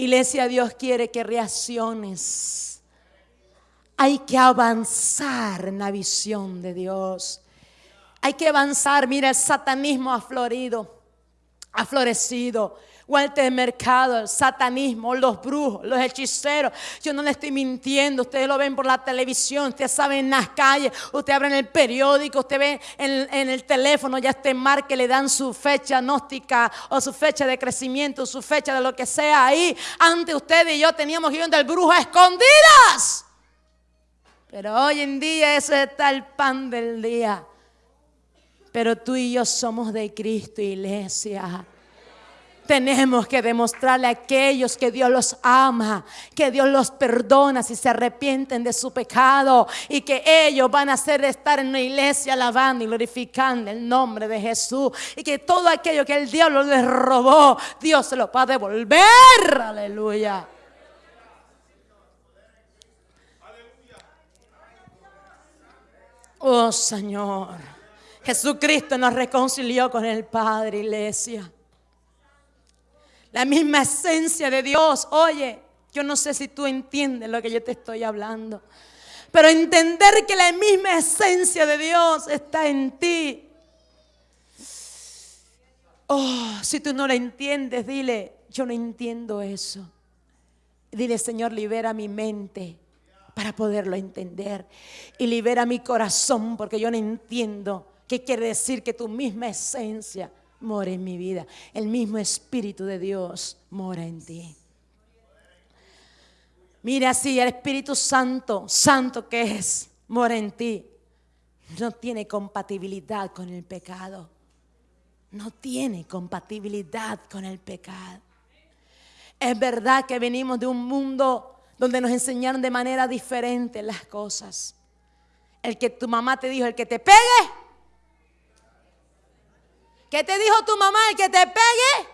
Iglesia, Dios quiere que reacciones. Hay que avanzar en la visión de Dios. Hay que avanzar. Mira, el satanismo ha florido, ha florecido vuelta de mercado, el satanismo, los brujos, los hechiceros. Yo no le estoy mintiendo, ustedes lo ven por la televisión, ustedes saben en las calles, usted abre en el periódico, usted ve en, el teléfono, ya este mar que le dan su fecha gnóstica o su fecha de crecimiento, su fecha de lo que sea ahí. Antes ustedes y yo teníamos ir del brujo a escondidas. Pero hoy en día eso está el pan del día. Pero tú y yo somos de Cristo, iglesia. Tenemos que demostrarle a aquellos que Dios los ama, que Dios los perdona si se arrepienten de su pecado y que ellos van a hacer estar en una iglesia alabando y glorificando el nombre de Jesús y que todo aquello que el diablo les robó, Dios se lo va a devolver. Aleluya. Oh Señor, Jesucristo nos reconcilió con el Padre, iglesia. La misma esencia de Dios. Oye, yo no sé si tú entiendes lo que yo te estoy hablando. Pero entender que la misma esencia de Dios está en ti. Oh, si tú no la entiendes, dile, yo no entiendo eso. Dile, Señor, libera mi mente para poderlo entender. Y libera mi corazón porque yo no entiendo qué quiere decir que tu misma esencia mora en mi vida. El mismo Espíritu de Dios mora en ti. Mira, si el Espíritu Santo, santo que es, mora en ti, no tiene compatibilidad con el pecado. No tiene compatibilidad con el pecado. Es verdad que venimos de un mundo donde nos enseñaron de manera diferente las cosas. El que tu mamá te dijo, el que te pegue, ¿Qué te dijo tu mamá? ¿El que te pegue?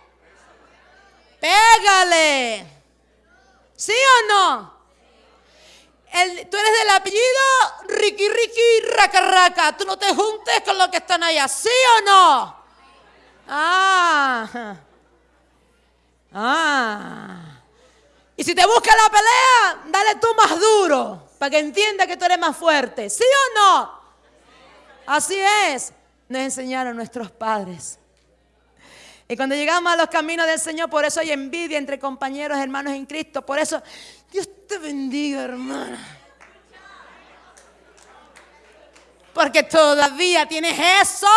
Pégale. ¿Sí o no? tú eres del apellido Ricky Ricky Raca Raca. Tú no te juntes con los que están allá. ¿Sí o no? Ah. Ah. Y si te busca la pelea, dale tú más duro para que entienda que tú eres más fuerte. ¿Sí o no? Así es nos enseñaron nuestros padres. Y cuando llegamos a los caminos del Señor, por eso hay envidia entre compañeros, hermanos en Cristo. Por eso, Dios te bendiga, hermana. Porque todavía tienes eso,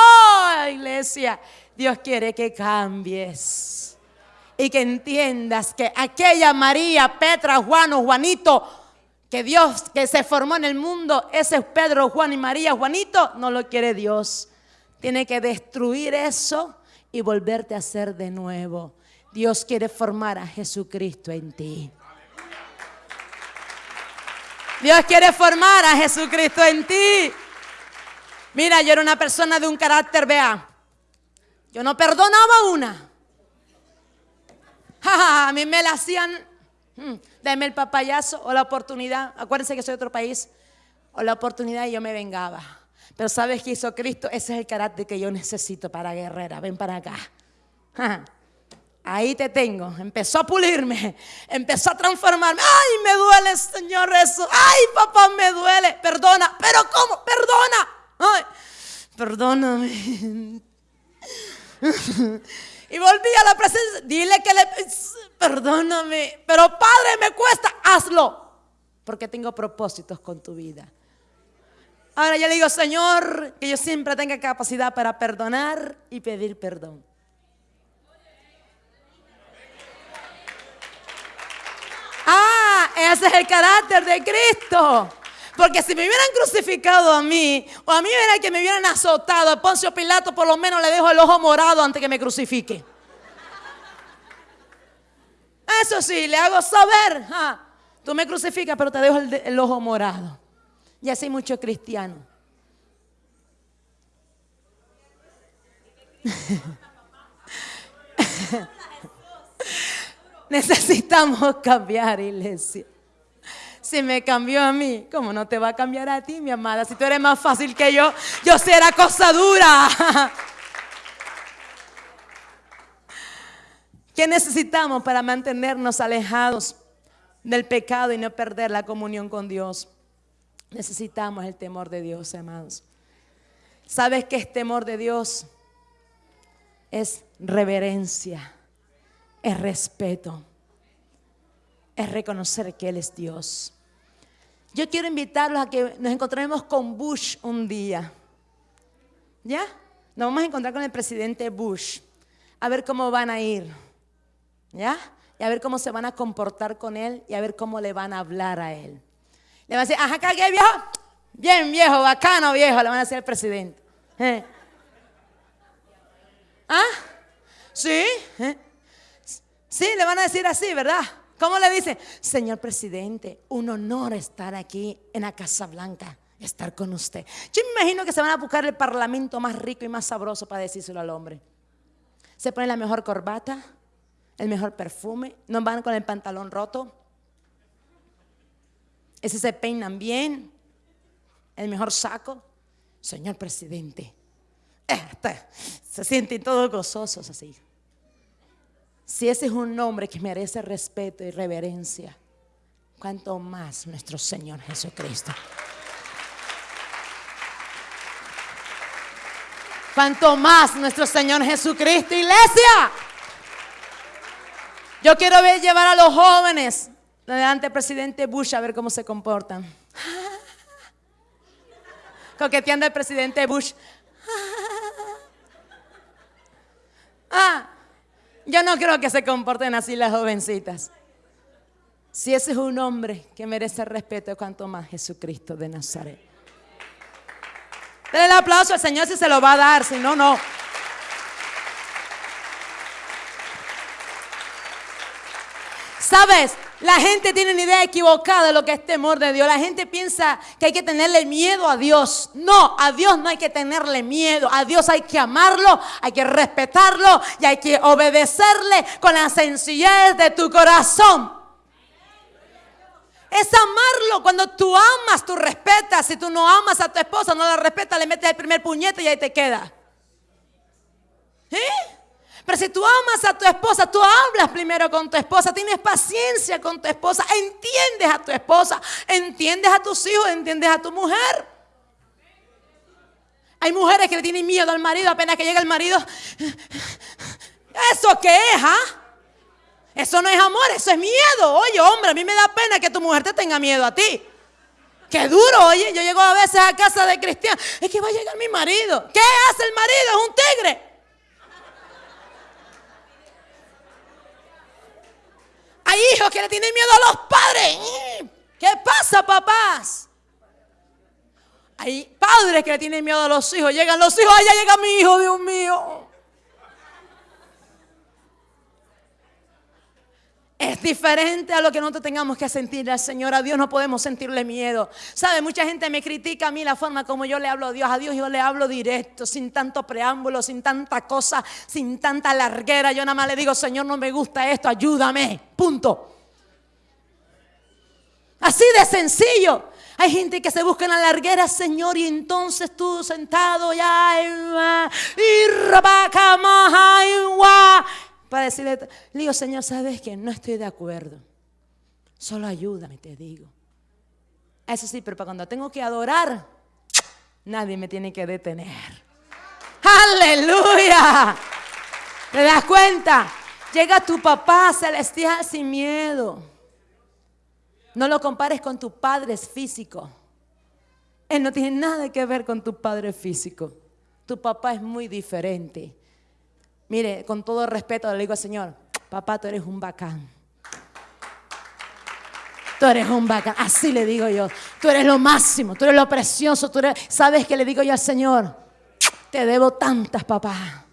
iglesia. Dios quiere que cambies. Y que entiendas que aquella María, Petra, Juan o Juanito, que Dios que se formó en el mundo, ese es Pedro, Juan y María, Juanito, no lo quiere Dios. Tiene que destruir eso y volverte a ser de nuevo. Dios quiere formar a Jesucristo en ti. Dios quiere formar a Jesucristo en ti. Mira, yo era una persona de un carácter, vea. Yo no perdonaba una. a mí me la hacían, hmm, el papayazo o la oportunidad. Acuérdense que soy de otro país. O la oportunidad y yo me vengaba. Pero ¿sabes qué hizo Cristo? Ese es el carácter que yo necesito para guerrera. Ven para acá. Ahí te tengo. Empezó a pulirme. Empezó a transformarme. Ay, me duele, Señor, eso. Ay, papá, me duele. Perdona. Pero ¿cómo? Perdona. Perdóname. Y volví a la presencia. Dile que le... Perdóname. Pero Padre, me cuesta. Hazlo. Porque tengo propósitos con tu vida. Ahora yo le digo, Señor, que yo siempre tenga capacidad para perdonar y pedir perdón. Ah, ese es el carácter de Cristo. Porque si me hubieran crucificado a mí, o a mí era que me hubieran azotado, a Poncio Pilato por lo menos le dejo el ojo morado antes que me crucifique. Eso sí, le hago saber, ah, tú me crucificas, pero te dejo el ojo morado. Y así muchos cristianos. Necesitamos cambiar, iglesia. Si me cambió a mí, ¿cómo no te va a cambiar a ti, mi amada? Si tú eres más fácil que yo, yo será cosa dura. ¿Qué necesitamos para mantenernos alejados del pecado y no perder la comunión con Dios? Necesitamos el temor de Dios, hermanos. ¿Sabes qué es temor de Dios? Es reverencia, es respeto, es reconocer que Él es Dios. Yo quiero invitarlos a que nos encontremos con Bush un día. ¿Ya? Nos vamos a encontrar con el presidente Bush. A ver cómo van a ir. ¿Ya? Y a ver cómo se van a comportar con Él y a ver cómo le van a hablar a Él. Le van a decir, ajá, ¿qué viejo? Bien viejo, bacano viejo, le van a decir al presidente. ¿Eh? ¿Ah? ¿Sí? ¿Eh? Sí, le van a decir así, ¿verdad? ¿Cómo le dicen? Señor presidente, un honor estar aquí en la Casa Blanca, estar con usted. Yo me imagino que se van a buscar el parlamento más rico y más sabroso para decírselo al hombre. Se pone la mejor corbata, el mejor perfume, no van con el pantalón roto. Ese se peinan bien, el mejor saco. Señor presidente, este, se sienten todos gozosos así. Si ese es un hombre que merece respeto y reverencia, cuanto más nuestro Señor Jesucristo. Cuanto más nuestro Señor Jesucristo, iglesia. Yo quiero ver llevar a los jóvenes delante del presidente Bush a ver cómo se comportan. Coqueteando al presidente Bush. Ah, yo no creo que se comporten así las jovencitas. Si ese es un hombre que merece respeto, cuanto más Jesucristo de Nazaret. Denle el aplauso al Señor si se lo va a dar, si no, no. ¿Sabes? La gente tiene una idea equivocada de lo que es temor de Dios. La gente piensa que hay que tenerle miedo a Dios. No, a Dios no hay que tenerle miedo. A Dios hay que amarlo, hay que respetarlo y hay que obedecerle con la sencillez de tu corazón. Es amarlo. Cuando tú amas, tú respetas. Si tú no amas a tu esposa, no la respetas, le metes el primer puñete y ahí te queda. ¿Eh? Pero si tú amas a tu esposa, tú hablas primero con tu esposa, tienes paciencia con tu esposa, entiendes a tu esposa, entiendes a tus hijos, entiendes a tu mujer. Hay mujeres que le tienen miedo al marido apenas que llega el marido. ¿Eso qué es, ah? Eso no es amor, eso es miedo. Oye, hombre, a mí me da pena que tu mujer te tenga miedo a ti. Qué duro, oye. Yo llego a veces a casa de cristian. Es que va a llegar mi marido. ¿Qué hace el marido? Es un tigre. Hay hijos que le tienen miedo a los padres. ¿Qué pasa, papás? Hay padres que le tienen miedo a los hijos. Llegan los hijos, allá llega mi hijo, Dios mío. Es diferente a lo que nosotros tengamos que sentir al Señor. A Dios no podemos sentirle miedo. ¿Sabe? Mucha gente me critica a mí la forma como yo le hablo a Dios. A Dios yo le hablo directo, sin tanto preámbulo, sin tanta cosa, sin tanta larguera. Yo nada más le digo, Señor, no me gusta esto, ayúdame. Punto. Así de sencillo. Hay gente que se busca en la larguera, Señor, y entonces tú sentado ya y para decirle, le digo, Señor, ¿sabes que No estoy de acuerdo. Solo ayúdame, te digo. Eso sí, pero para cuando tengo que adorar, nadie me tiene que detener. Aleluya. ¿Te das cuenta? Llega tu papá celestial sin miedo. No lo compares con tu padre físico. Él no tiene nada que ver con tu padre físico. Tu papá es muy diferente. Mire, con todo respeto le digo Señor, papá, tú eres un bacán. Tú eres un bacán. Así le digo yo. Tú eres lo máximo, tú eres lo precioso. Tú eres... ¿Sabes qué le digo yo al Señor? Te debo tantas, papá.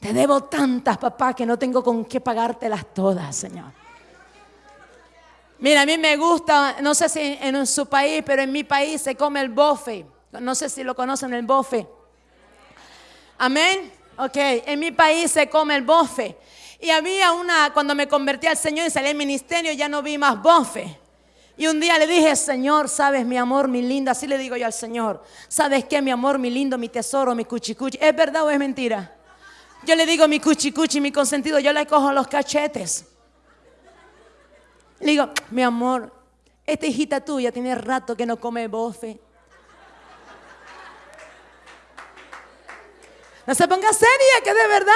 Te debo tantas, papá, que no tengo con qué pagártelas todas, Señor. Mira, a mí me gusta, no sé si en su país, pero en mi país se come el bofe. No sé si lo conocen el bofe. Amén. Ok, en mi país se come el bofe. Y había una, cuando me convertí al Señor y salí al ministerio, ya no vi más bofe. Y un día le dije, Señor, sabes, mi amor, mi linda, así le digo yo al Señor, ¿sabes qué, mi amor, mi lindo, mi tesoro, mi cuchicuchi? ¿Es verdad o es mentira? Yo le digo mi cuchicuchi, mi consentido, yo le cojo los cachetes. Le digo, mi amor, esta hijita tuya tiene rato que no come bofe. No se ponga seria, que de verdad.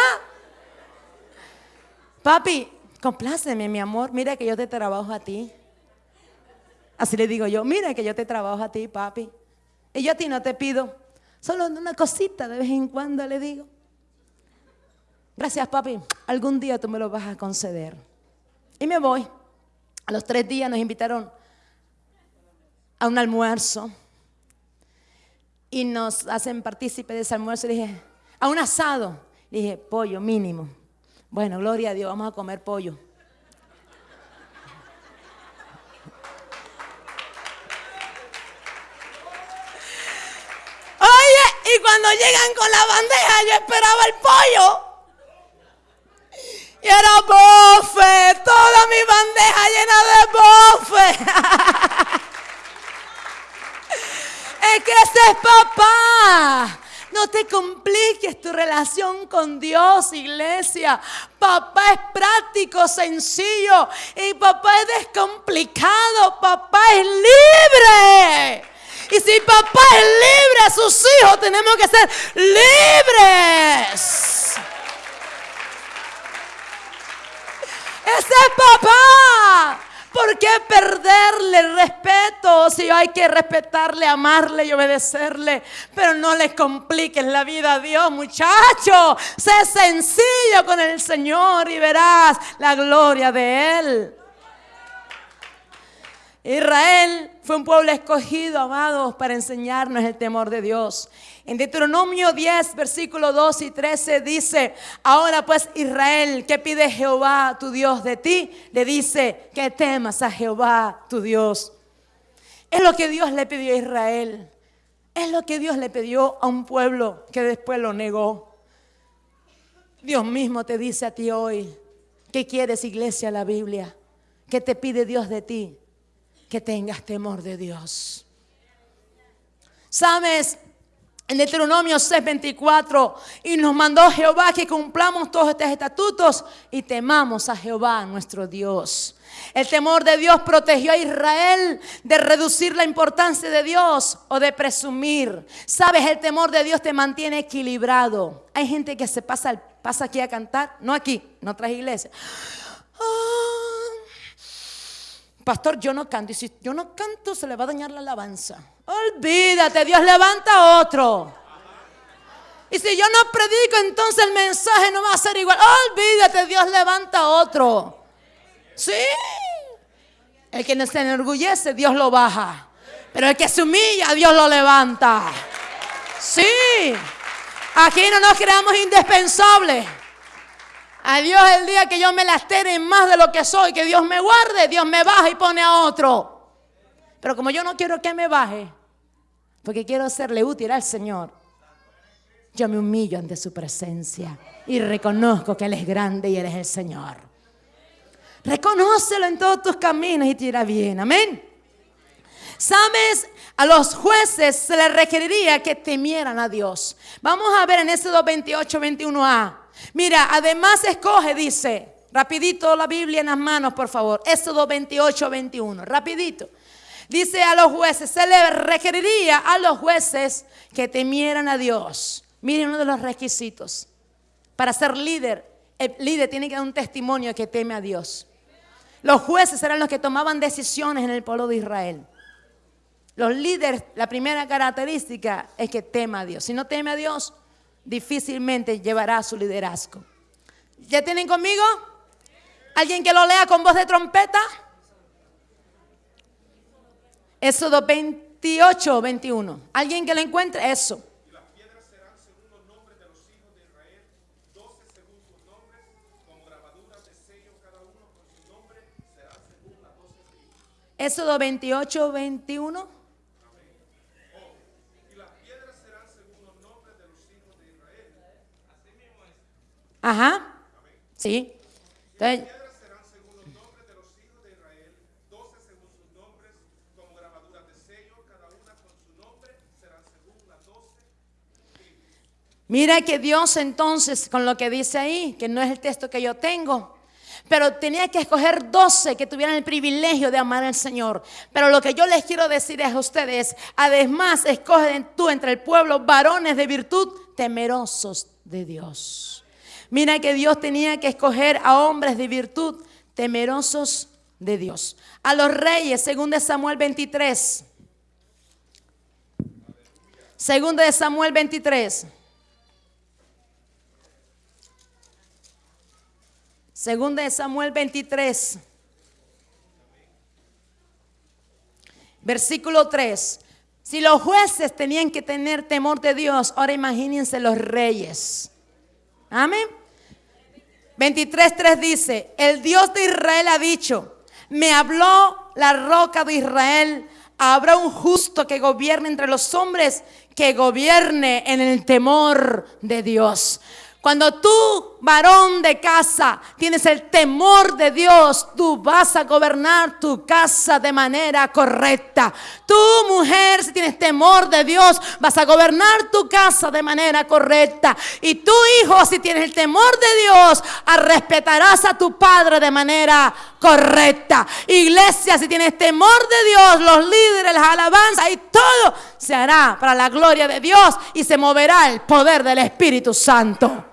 Papi, compláceme, mi amor. Mira que yo te trabajo a ti. Así le digo yo, mira que yo te trabajo a ti, papi. Y yo a ti no te pido. Solo una cosita de vez en cuando le digo. Gracias, papi. Algún día tú me lo vas a conceder. Y me voy. A los tres días nos invitaron a un almuerzo. Y nos hacen partícipe de ese almuerzo. Y dije, a un asado. dije, pollo mínimo. Bueno, gloria a Dios, vamos a comer pollo. Oye, y cuando llegan con la bandeja, yo esperaba el pollo. Y era bofe, toda mi bandeja llena de bofe. es que ese es papá. No te compliques tu relación con Dios, iglesia. Papá es práctico, sencillo. Y papá es descomplicado. Papá es libre. Y si papá es libre, sus hijos tenemos que ser libres. Ese es papá. ¿Por qué perderle el respeto si hay que respetarle, amarle y obedecerle? Pero no le compliques la vida a Dios, muchacho. Sé sencillo con el Señor y verás la gloria de Él. Israel fue un pueblo escogido, amados, para enseñarnos el temor de Dios. En Deuteronomio 10, versículo 2 y 13 dice, ahora pues Israel, ¿qué pide Jehová tu Dios de ti? Le dice, que temas a Jehová tu Dios. Es lo que Dios le pidió a Israel. Es lo que Dios le pidió a un pueblo que después lo negó. Dios mismo te dice a ti hoy, ¿qué quieres iglesia la Biblia? ¿Qué te pide Dios de ti? que tengas temor de Dios. ¿Sabes? En Deuteronomio 6:24, y nos mandó Jehová que cumplamos todos estos estatutos y temamos a Jehová nuestro Dios. El temor de Dios protegió a Israel de reducir la importancia de Dios o de presumir. Sabes, el temor de Dios te mantiene equilibrado. Hay gente que se pasa, pasa aquí a cantar, no aquí, en otras iglesias. Ah, pastor, yo no canto. Y si yo no canto, se le va a dañar la alabanza. Olvídate, Dios levanta otro. Y si yo no predico, entonces el mensaje no va a ser igual. Olvídate, Dios levanta otro. Sí. El que se enorgullece, Dios lo baja. Pero el que se humilla, Dios lo levanta. Sí. Aquí no nos creamos indispensables. A Dios el día que yo me lastere más de lo que soy, que Dios me guarde, Dios me baja y pone a otro. Pero como yo no quiero que me baje, porque quiero serle útil al Señor, yo me humillo ante su presencia y reconozco que Él es grande y Él es el Señor. Reconócelo en todos tus caminos y te irá bien. Amén. ¿Sabes? A los jueces se les requeriría que temieran a Dios. Vamos a ver en ese 228, 21a. Mira, además escoge, dice, rapidito la Biblia en las manos, por favor. Éxodo 28, 21, rapidito. Dice a los jueces, se le requeriría a los jueces que temieran a Dios. Miren uno de los requisitos. Para ser líder, el líder tiene que dar un testimonio que teme a Dios. Los jueces eran los que tomaban decisiones en el pueblo de Israel. Los líderes, la primera característica es que tema a Dios. Si no teme a Dios, difícilmente llevará su liderazgo. ¿Ya tienen conmigo? ¿Alguien que lo lea con voz de trompeta? Éxodo 28, 21. ¿Alguien que lo encuentre? Eso. Éxodo 28, 21. Las doce. Mira que Dios entonces, con lo que dice ahí, que no es el texto que yo tengo, pero tenía que escoger 12 que tuvieran el privilegio de amar al Señor. Pero lo que yo les quiero decir es a ustedes, además escogen tú entre el pueblo varones de virtud temerosos de Dios. Mira que Dios tenía que escoger a hombres de virtud temerosos de Dios. A los reyes, según de Samuel 23. Segundo de Samuel 23. Segunda de Samuel 23. Versículo 3. Si los jueces tenían que tener temor de Dios, ahora imagínense los reyes. Amén. 23.3 dice, el Dios de Israel ha dicho, me habló la roca de Israel, habrá un justo que gobierne entre los hombres, que gobierne en el temor de Dios. Cuando tú, varón de casa, tienes el temor de Dios, tú vas a gobernar tu casa de manera correcta. Tú, mujer, si tienes temor de Dios, vas a gobernar tu casa de manera correcta. Y tú, hijo, si tienes el temor de Dios, respetarás a tu padre de manera correcta. Iglesia, si tienes temor de Dios, los líderes, las alabanzas y todo se hará para la gloria de Dios y se moverá el poder del Espíritu Santo.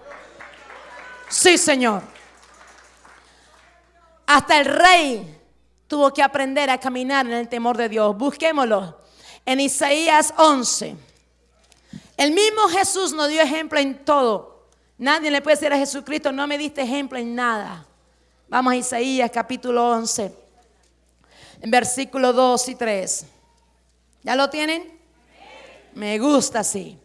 Sí, Señor. Hasta el rey tuvo que aprender a caminar en el temor de Dios. Busquémoslo en Isaías 11. El mismo Jesús nos dio ejemplo en todo. Nadie le puede decir a Jesucristo, no me diste ejemplo en nada. Vamos a Isaías capítulo 11, en versículo 2 y 3. ¿Ya lo tienen? Me gusta así.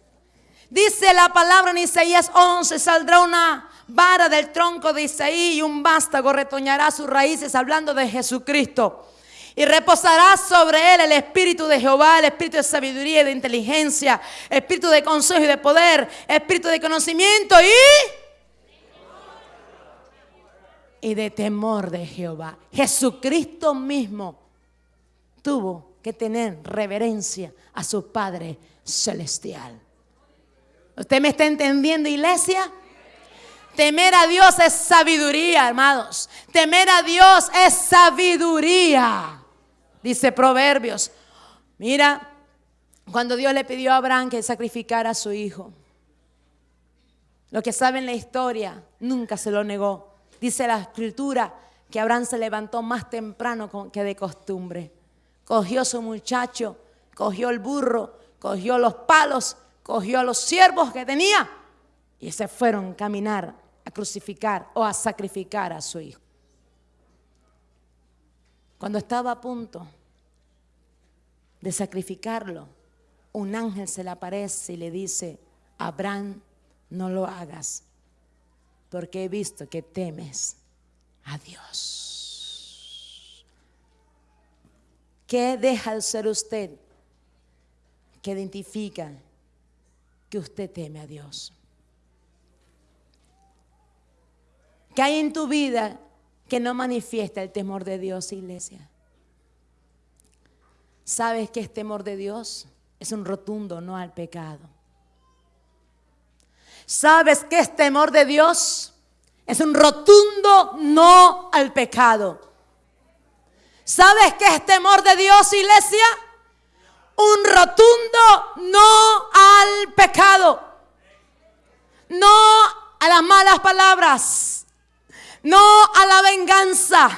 Dice la palabra en Isaías 11, saldrá una vara del tronco de Isaí y un vástago retoñará sus raíces, hablando de Jesucristo. Y reposará sobre él el espíritu de Jehová, el espíritu de sabiduría y de inteligencia, espíritu de consejo y de poder, espíritu de conocimiento y y de temor de Jehová. Jesucristo mismo tuvo que tener reverencia a su Padre celestial. ¿Usted me está entendiendo, iglesia? Temer a Dios es sabiduría, hermanos. Temer a Dios es sabiduría. Dice Proverbios. Mira, cuando Dios le pidió a Abraham que sacrificara a su hijo. Lo que saben la historia, nunca se lo negó. Dice la escritura que Abraham se levantó más temprano que de costumbre. Cogió su muchacho, cogió el burro, cogió los palos, cogió a los siervos que tenía y se fueron a caminar a crucificar o a sacrificar a su hijo. Cuando estaba a punto de sacrificarlo, un ángel se le aparece y le dice, Abraham, no lo hagas, porque he visto que temes a Dios. ¿Qué deja de ser usted que identifica que usted teme a Dios? ¿Qué hay en tu vida que no manifiesta el temor de Dios, iglesia? ¿Sabes que es temor de Dios? Es un rotundo no al pecado. ¿Sabes que es temor de Dios? Es un rotundo no al pecado. ¿Sabes qué es temor de Dios, iglesia? Un rotundo no al pecado. No a las malas palabras no a la venganza,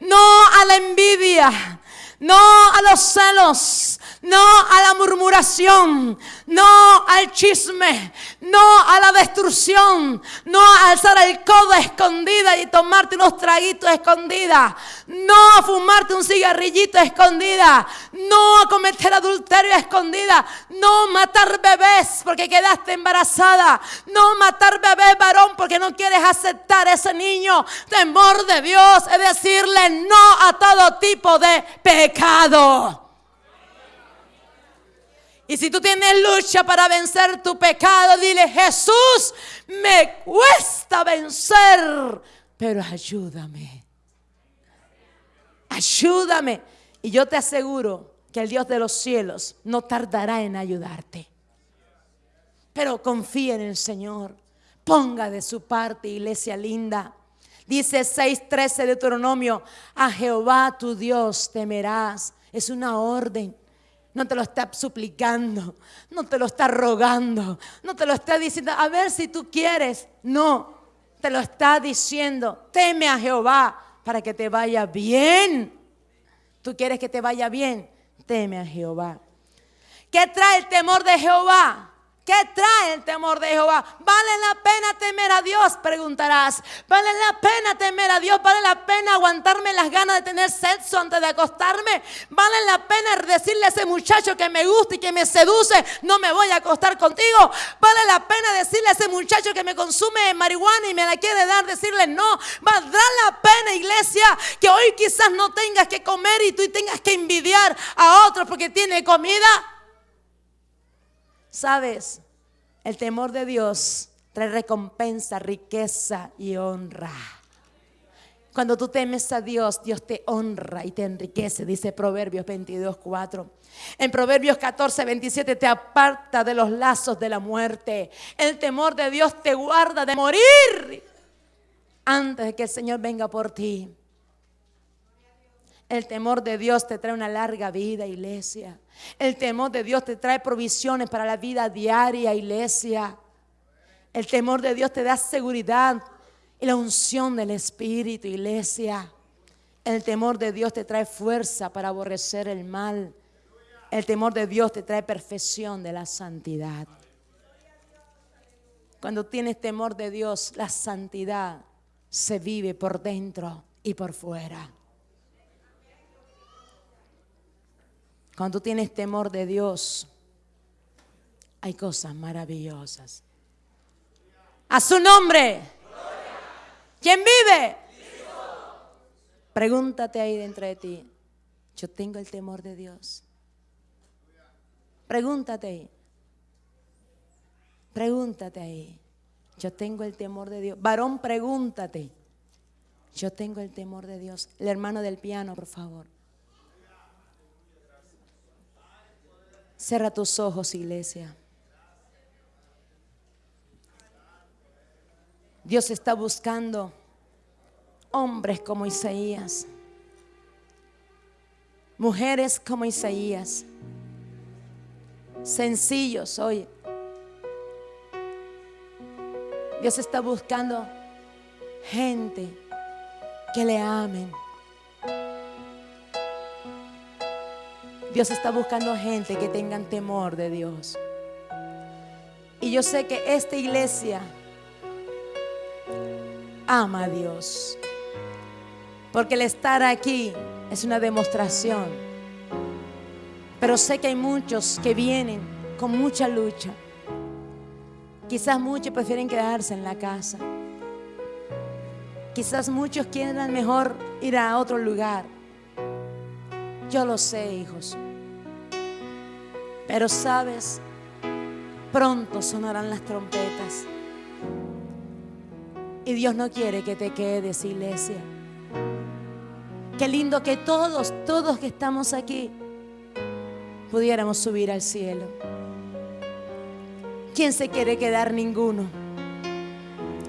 no a la envidia, no a los celos, no a la murmuración, no al chisme, no a la destrucción, no a alzar el codo escondida y tomarte unos traguitos escondida, no a fumarte un cigarrillito escondida, no a cometer adulterio escondida, no matar bebés porque quedaste embarazada, no matar bebés varón porque no quieres aceptar ese niño. Temor de Dios es decirle no a todo tipo de pecado. Y si tú tienes lucha para vencer tu pecado, dile, Jesús, me cuesta vencer, pero ayúdame. Ayúdame. Y yo te aseguro que el Dios de los cielos no tardará en ayudarte. Pero confía en el Señor. Ponga de su parte, iglesia linda. Dice 6:13 de Deuteronomio, a Jehová tu Dios temerás. Es una orden no te lo está suplicando, no te lo está rogando, no te lo está diciendo, a ver si tú quieres. No, te lo está diciendo, teme a Jehová para que te vaya bien. ¿Tú quieres que te vaya bien? Teme a Jehová. ¿Qué trae el temor de Jehová? ¿Qué trae el temor de Jehová? ¿Vale la pena temer a Dios? Preguntarás. ¿Vale la pena temer a Dios? ¿Vale la pena aguantarme las ganas de tener sexo antes de acostarme? ¿Vale la pena decirle a ese muchacho que me gusta y que me seduce, no me voy a acostar contigo? ¿Vale la pena decirle a ese muchacho que me consume marihuana y me la quiere dar, decirle no? ¿Valdrá la pena, iglesia, que hoy quizás no tengas que comer y tú tengas que envidiar a otros porque tiene comida? Sabes, el temor de Dios trae recompensa, riqueza y honra. Cuando tú temes a Dios, Dios te honra y te enriquece, dice Proverbios 22, 4. En Proverbios 14, 27 te aparta de los lazos de la muerte. El temor de Dios te guarda de morir antes de que el Señor venga por ti. El temor de Dios te trae una larga vida, iglesia. El temor de Dios te trae provisiones para la vida diaria, iglesia. El temor de Dios te da seguridad y la unción del Espíritu, iglesia. El temor de Dios te trae fuerza para aborrecer el mal. El temor de Dios te trae perfección de la santidad. Cuando tienes temor de Dios, la santidad se vive por dentro y por fuera. Cuando tú tienes temor de Dios, hay cosas maravillosas. A su nombre. ¿Quién vive? Pregúntate ahí dentro de ti. Yo tengo el temor de Dios. Pregúntate ahí. Pregúntate ahí. Yo tengo el temor de Dios. Varón, pregúntate. Yo tengo el temor de Dios. El hermano del piano, por favor. Cierra tus ojos, iglesia. Dios está buscando hombres como Isaías, mujeres como Isaías, sencillos hoy. Dios está buscando gente que le amen Dios está buscando gente que tengan temor de Dios. Y yo sé que esta iglesia ama a Dios. Porque el estar aquí es una demostración. Pero sé que hay muchos que vienen con mucha lucha. Quizás muchos prefieren quedarse en la casa. Quizás muchos quieran mejor ir a otro lugar. Yo lo sé, hijos. Pero sabes, pronto sonarán las trompetas. Y Dios no quiere que te quedes, iglesia. Qué lindo que todos, todos que estamos aquí, pudiéramos subir al cielo. ¿Quién se quiere quedar? Ninguno.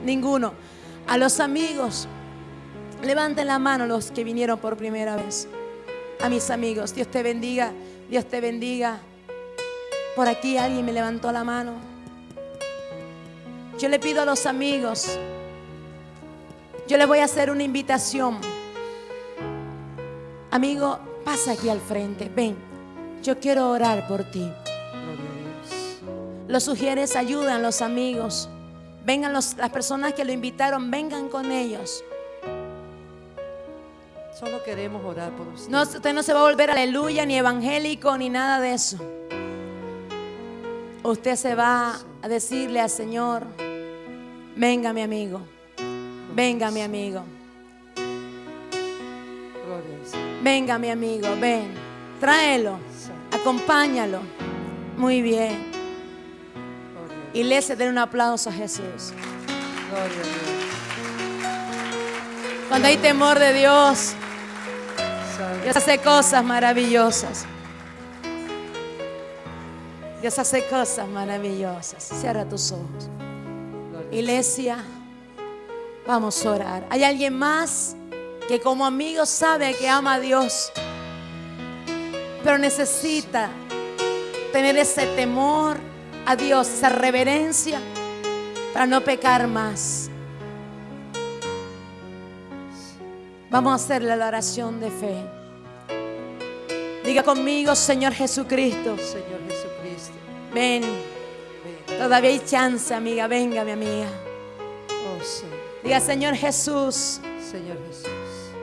Ninguno. A los amigos, levanten la mano los que vinieron por primera vez. A mis amigos, Dios te bendiga, Dios te bendiga. Por aquí alguien me levantó la mano. Yo le pido a los amigos, yo les voy a hacer una invitación. Amigo, pasa aquí al frente, ven, yo quiero orar por ti. Los sugieres ayudan los amigos. Vengan las personas que lo invitaron, vengan con ellos. Solo queremos orar por usted. No, usted no se va a volver aleluya, ni evangélico, ni nada de eso. Usted se va a decirle al Señor, venga mi amigo, venga mi amigo. Venga mi amigo, ven, tráelo, acompáñalo. Muy bien. Iglesia, den un aplauso a Jesús. Cuando hay temor de Dios, Dios hace cosas maravillosas. Dios hace cosas maravillosas. Cierra tus ojos. Iglesia, vamos a orar. ¿Hay alguien más que como amigo sabe que ama a Dios, pero necesita tener ese temor a Dios, esa reverencia para no pecar más? Vamos a hacerle la oración de fe. Diga conmigo, Señor Jesucristo. Señor. Ven. Todavía hay chance, amiga. Venga, mi amiga. Oh, sí. Diga, Señor Jesús, Señor Jesús,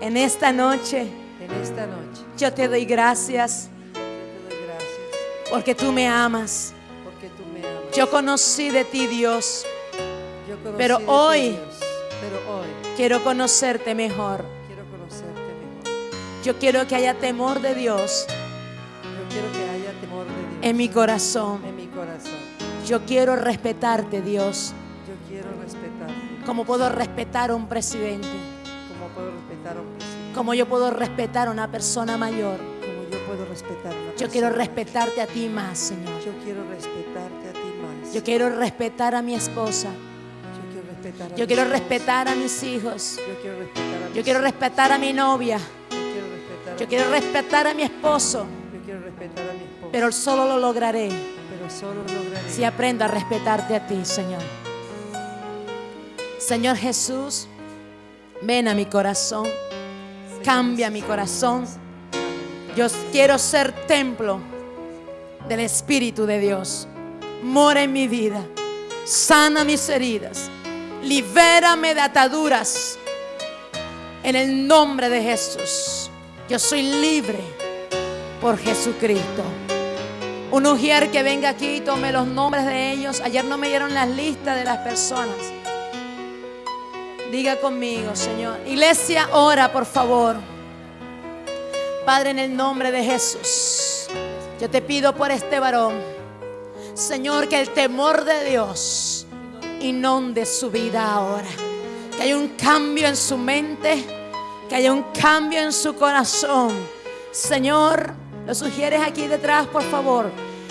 en esta noche en esta noche yo te doy gracias yo te doy gracias porque tú me amas. porque tú me amas. Yo conocí de ti, Dios. Yo conocí pero de ti, hoy- Dios, pero hoy Quiero conocerte mejor. quiero conocerte mejor. Yo quiero que haya temor de Dios Yo quiero que haya temor de Dios en mi corazón. en mi corazón. Yo quiero respetarte, Dios, Yo quiero respetarte como puedo respetar a un presidente, como puedo respetar a un presidente, como yo puedo respetar a una persona mayor. como yo puedo respetar a una Yo quiero respetarte a ti más, Señor. Yo quiero respetarte a ti más. Yo quiero respetar a mi esposa. Yo quiero respetar a Yo quiero respetar a mis hijos. Yo quiero respetar a Yo quiero respetar a mi novia. Yo quiero respetar a mi esposo. Yo quiero respetar a mi esposo. Pero solo lo lograré si aprendo a respetarte a ti, Señor. Señor Jesús, ven a mi corazón. Cambia mi corazón. Yo quiero ser templo del Espíritu de Dios. Mora en mi vida. Sana mis heridas. Libérame de ataduras. En el nombre de Jesús. Yo soy libre por Jesucristo. Un ujier que venga aquí y tome los nombres de ellos. Ayer no me dieron las listas de las personas. Diga conmigo, Señor. Iglesia, ora, por favor. Padre, en el nombre de Jesús, yo te pido por este varón, Señor, que el temor de Dios inonde su vida ahora. Que haya un cambio en su mente, que haya un cambio en su corazón. Señor, lo sugieres aquí detrás, por favor.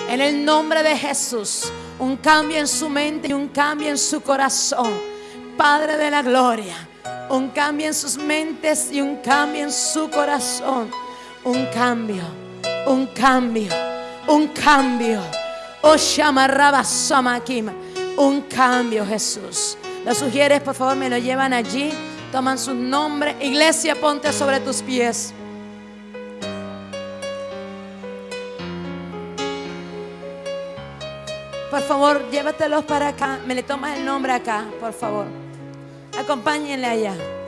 En el nombre de Jesús, un cambio en su mente y un cambio en su corazón. Padre de la gloria, un cambio en sus mentes y un cambio en su corazón. Un cambio, un cambio, un cambio. Oh. Un cambio, Jesús. Los sugieres, por favor, me lo llevan allí. Toman sus nombres. Iglesia, ponte sobre tus pies. Por favor, llévatelos para acá. Me le tomas el nombre acá, por favor. Acompáñenle allá.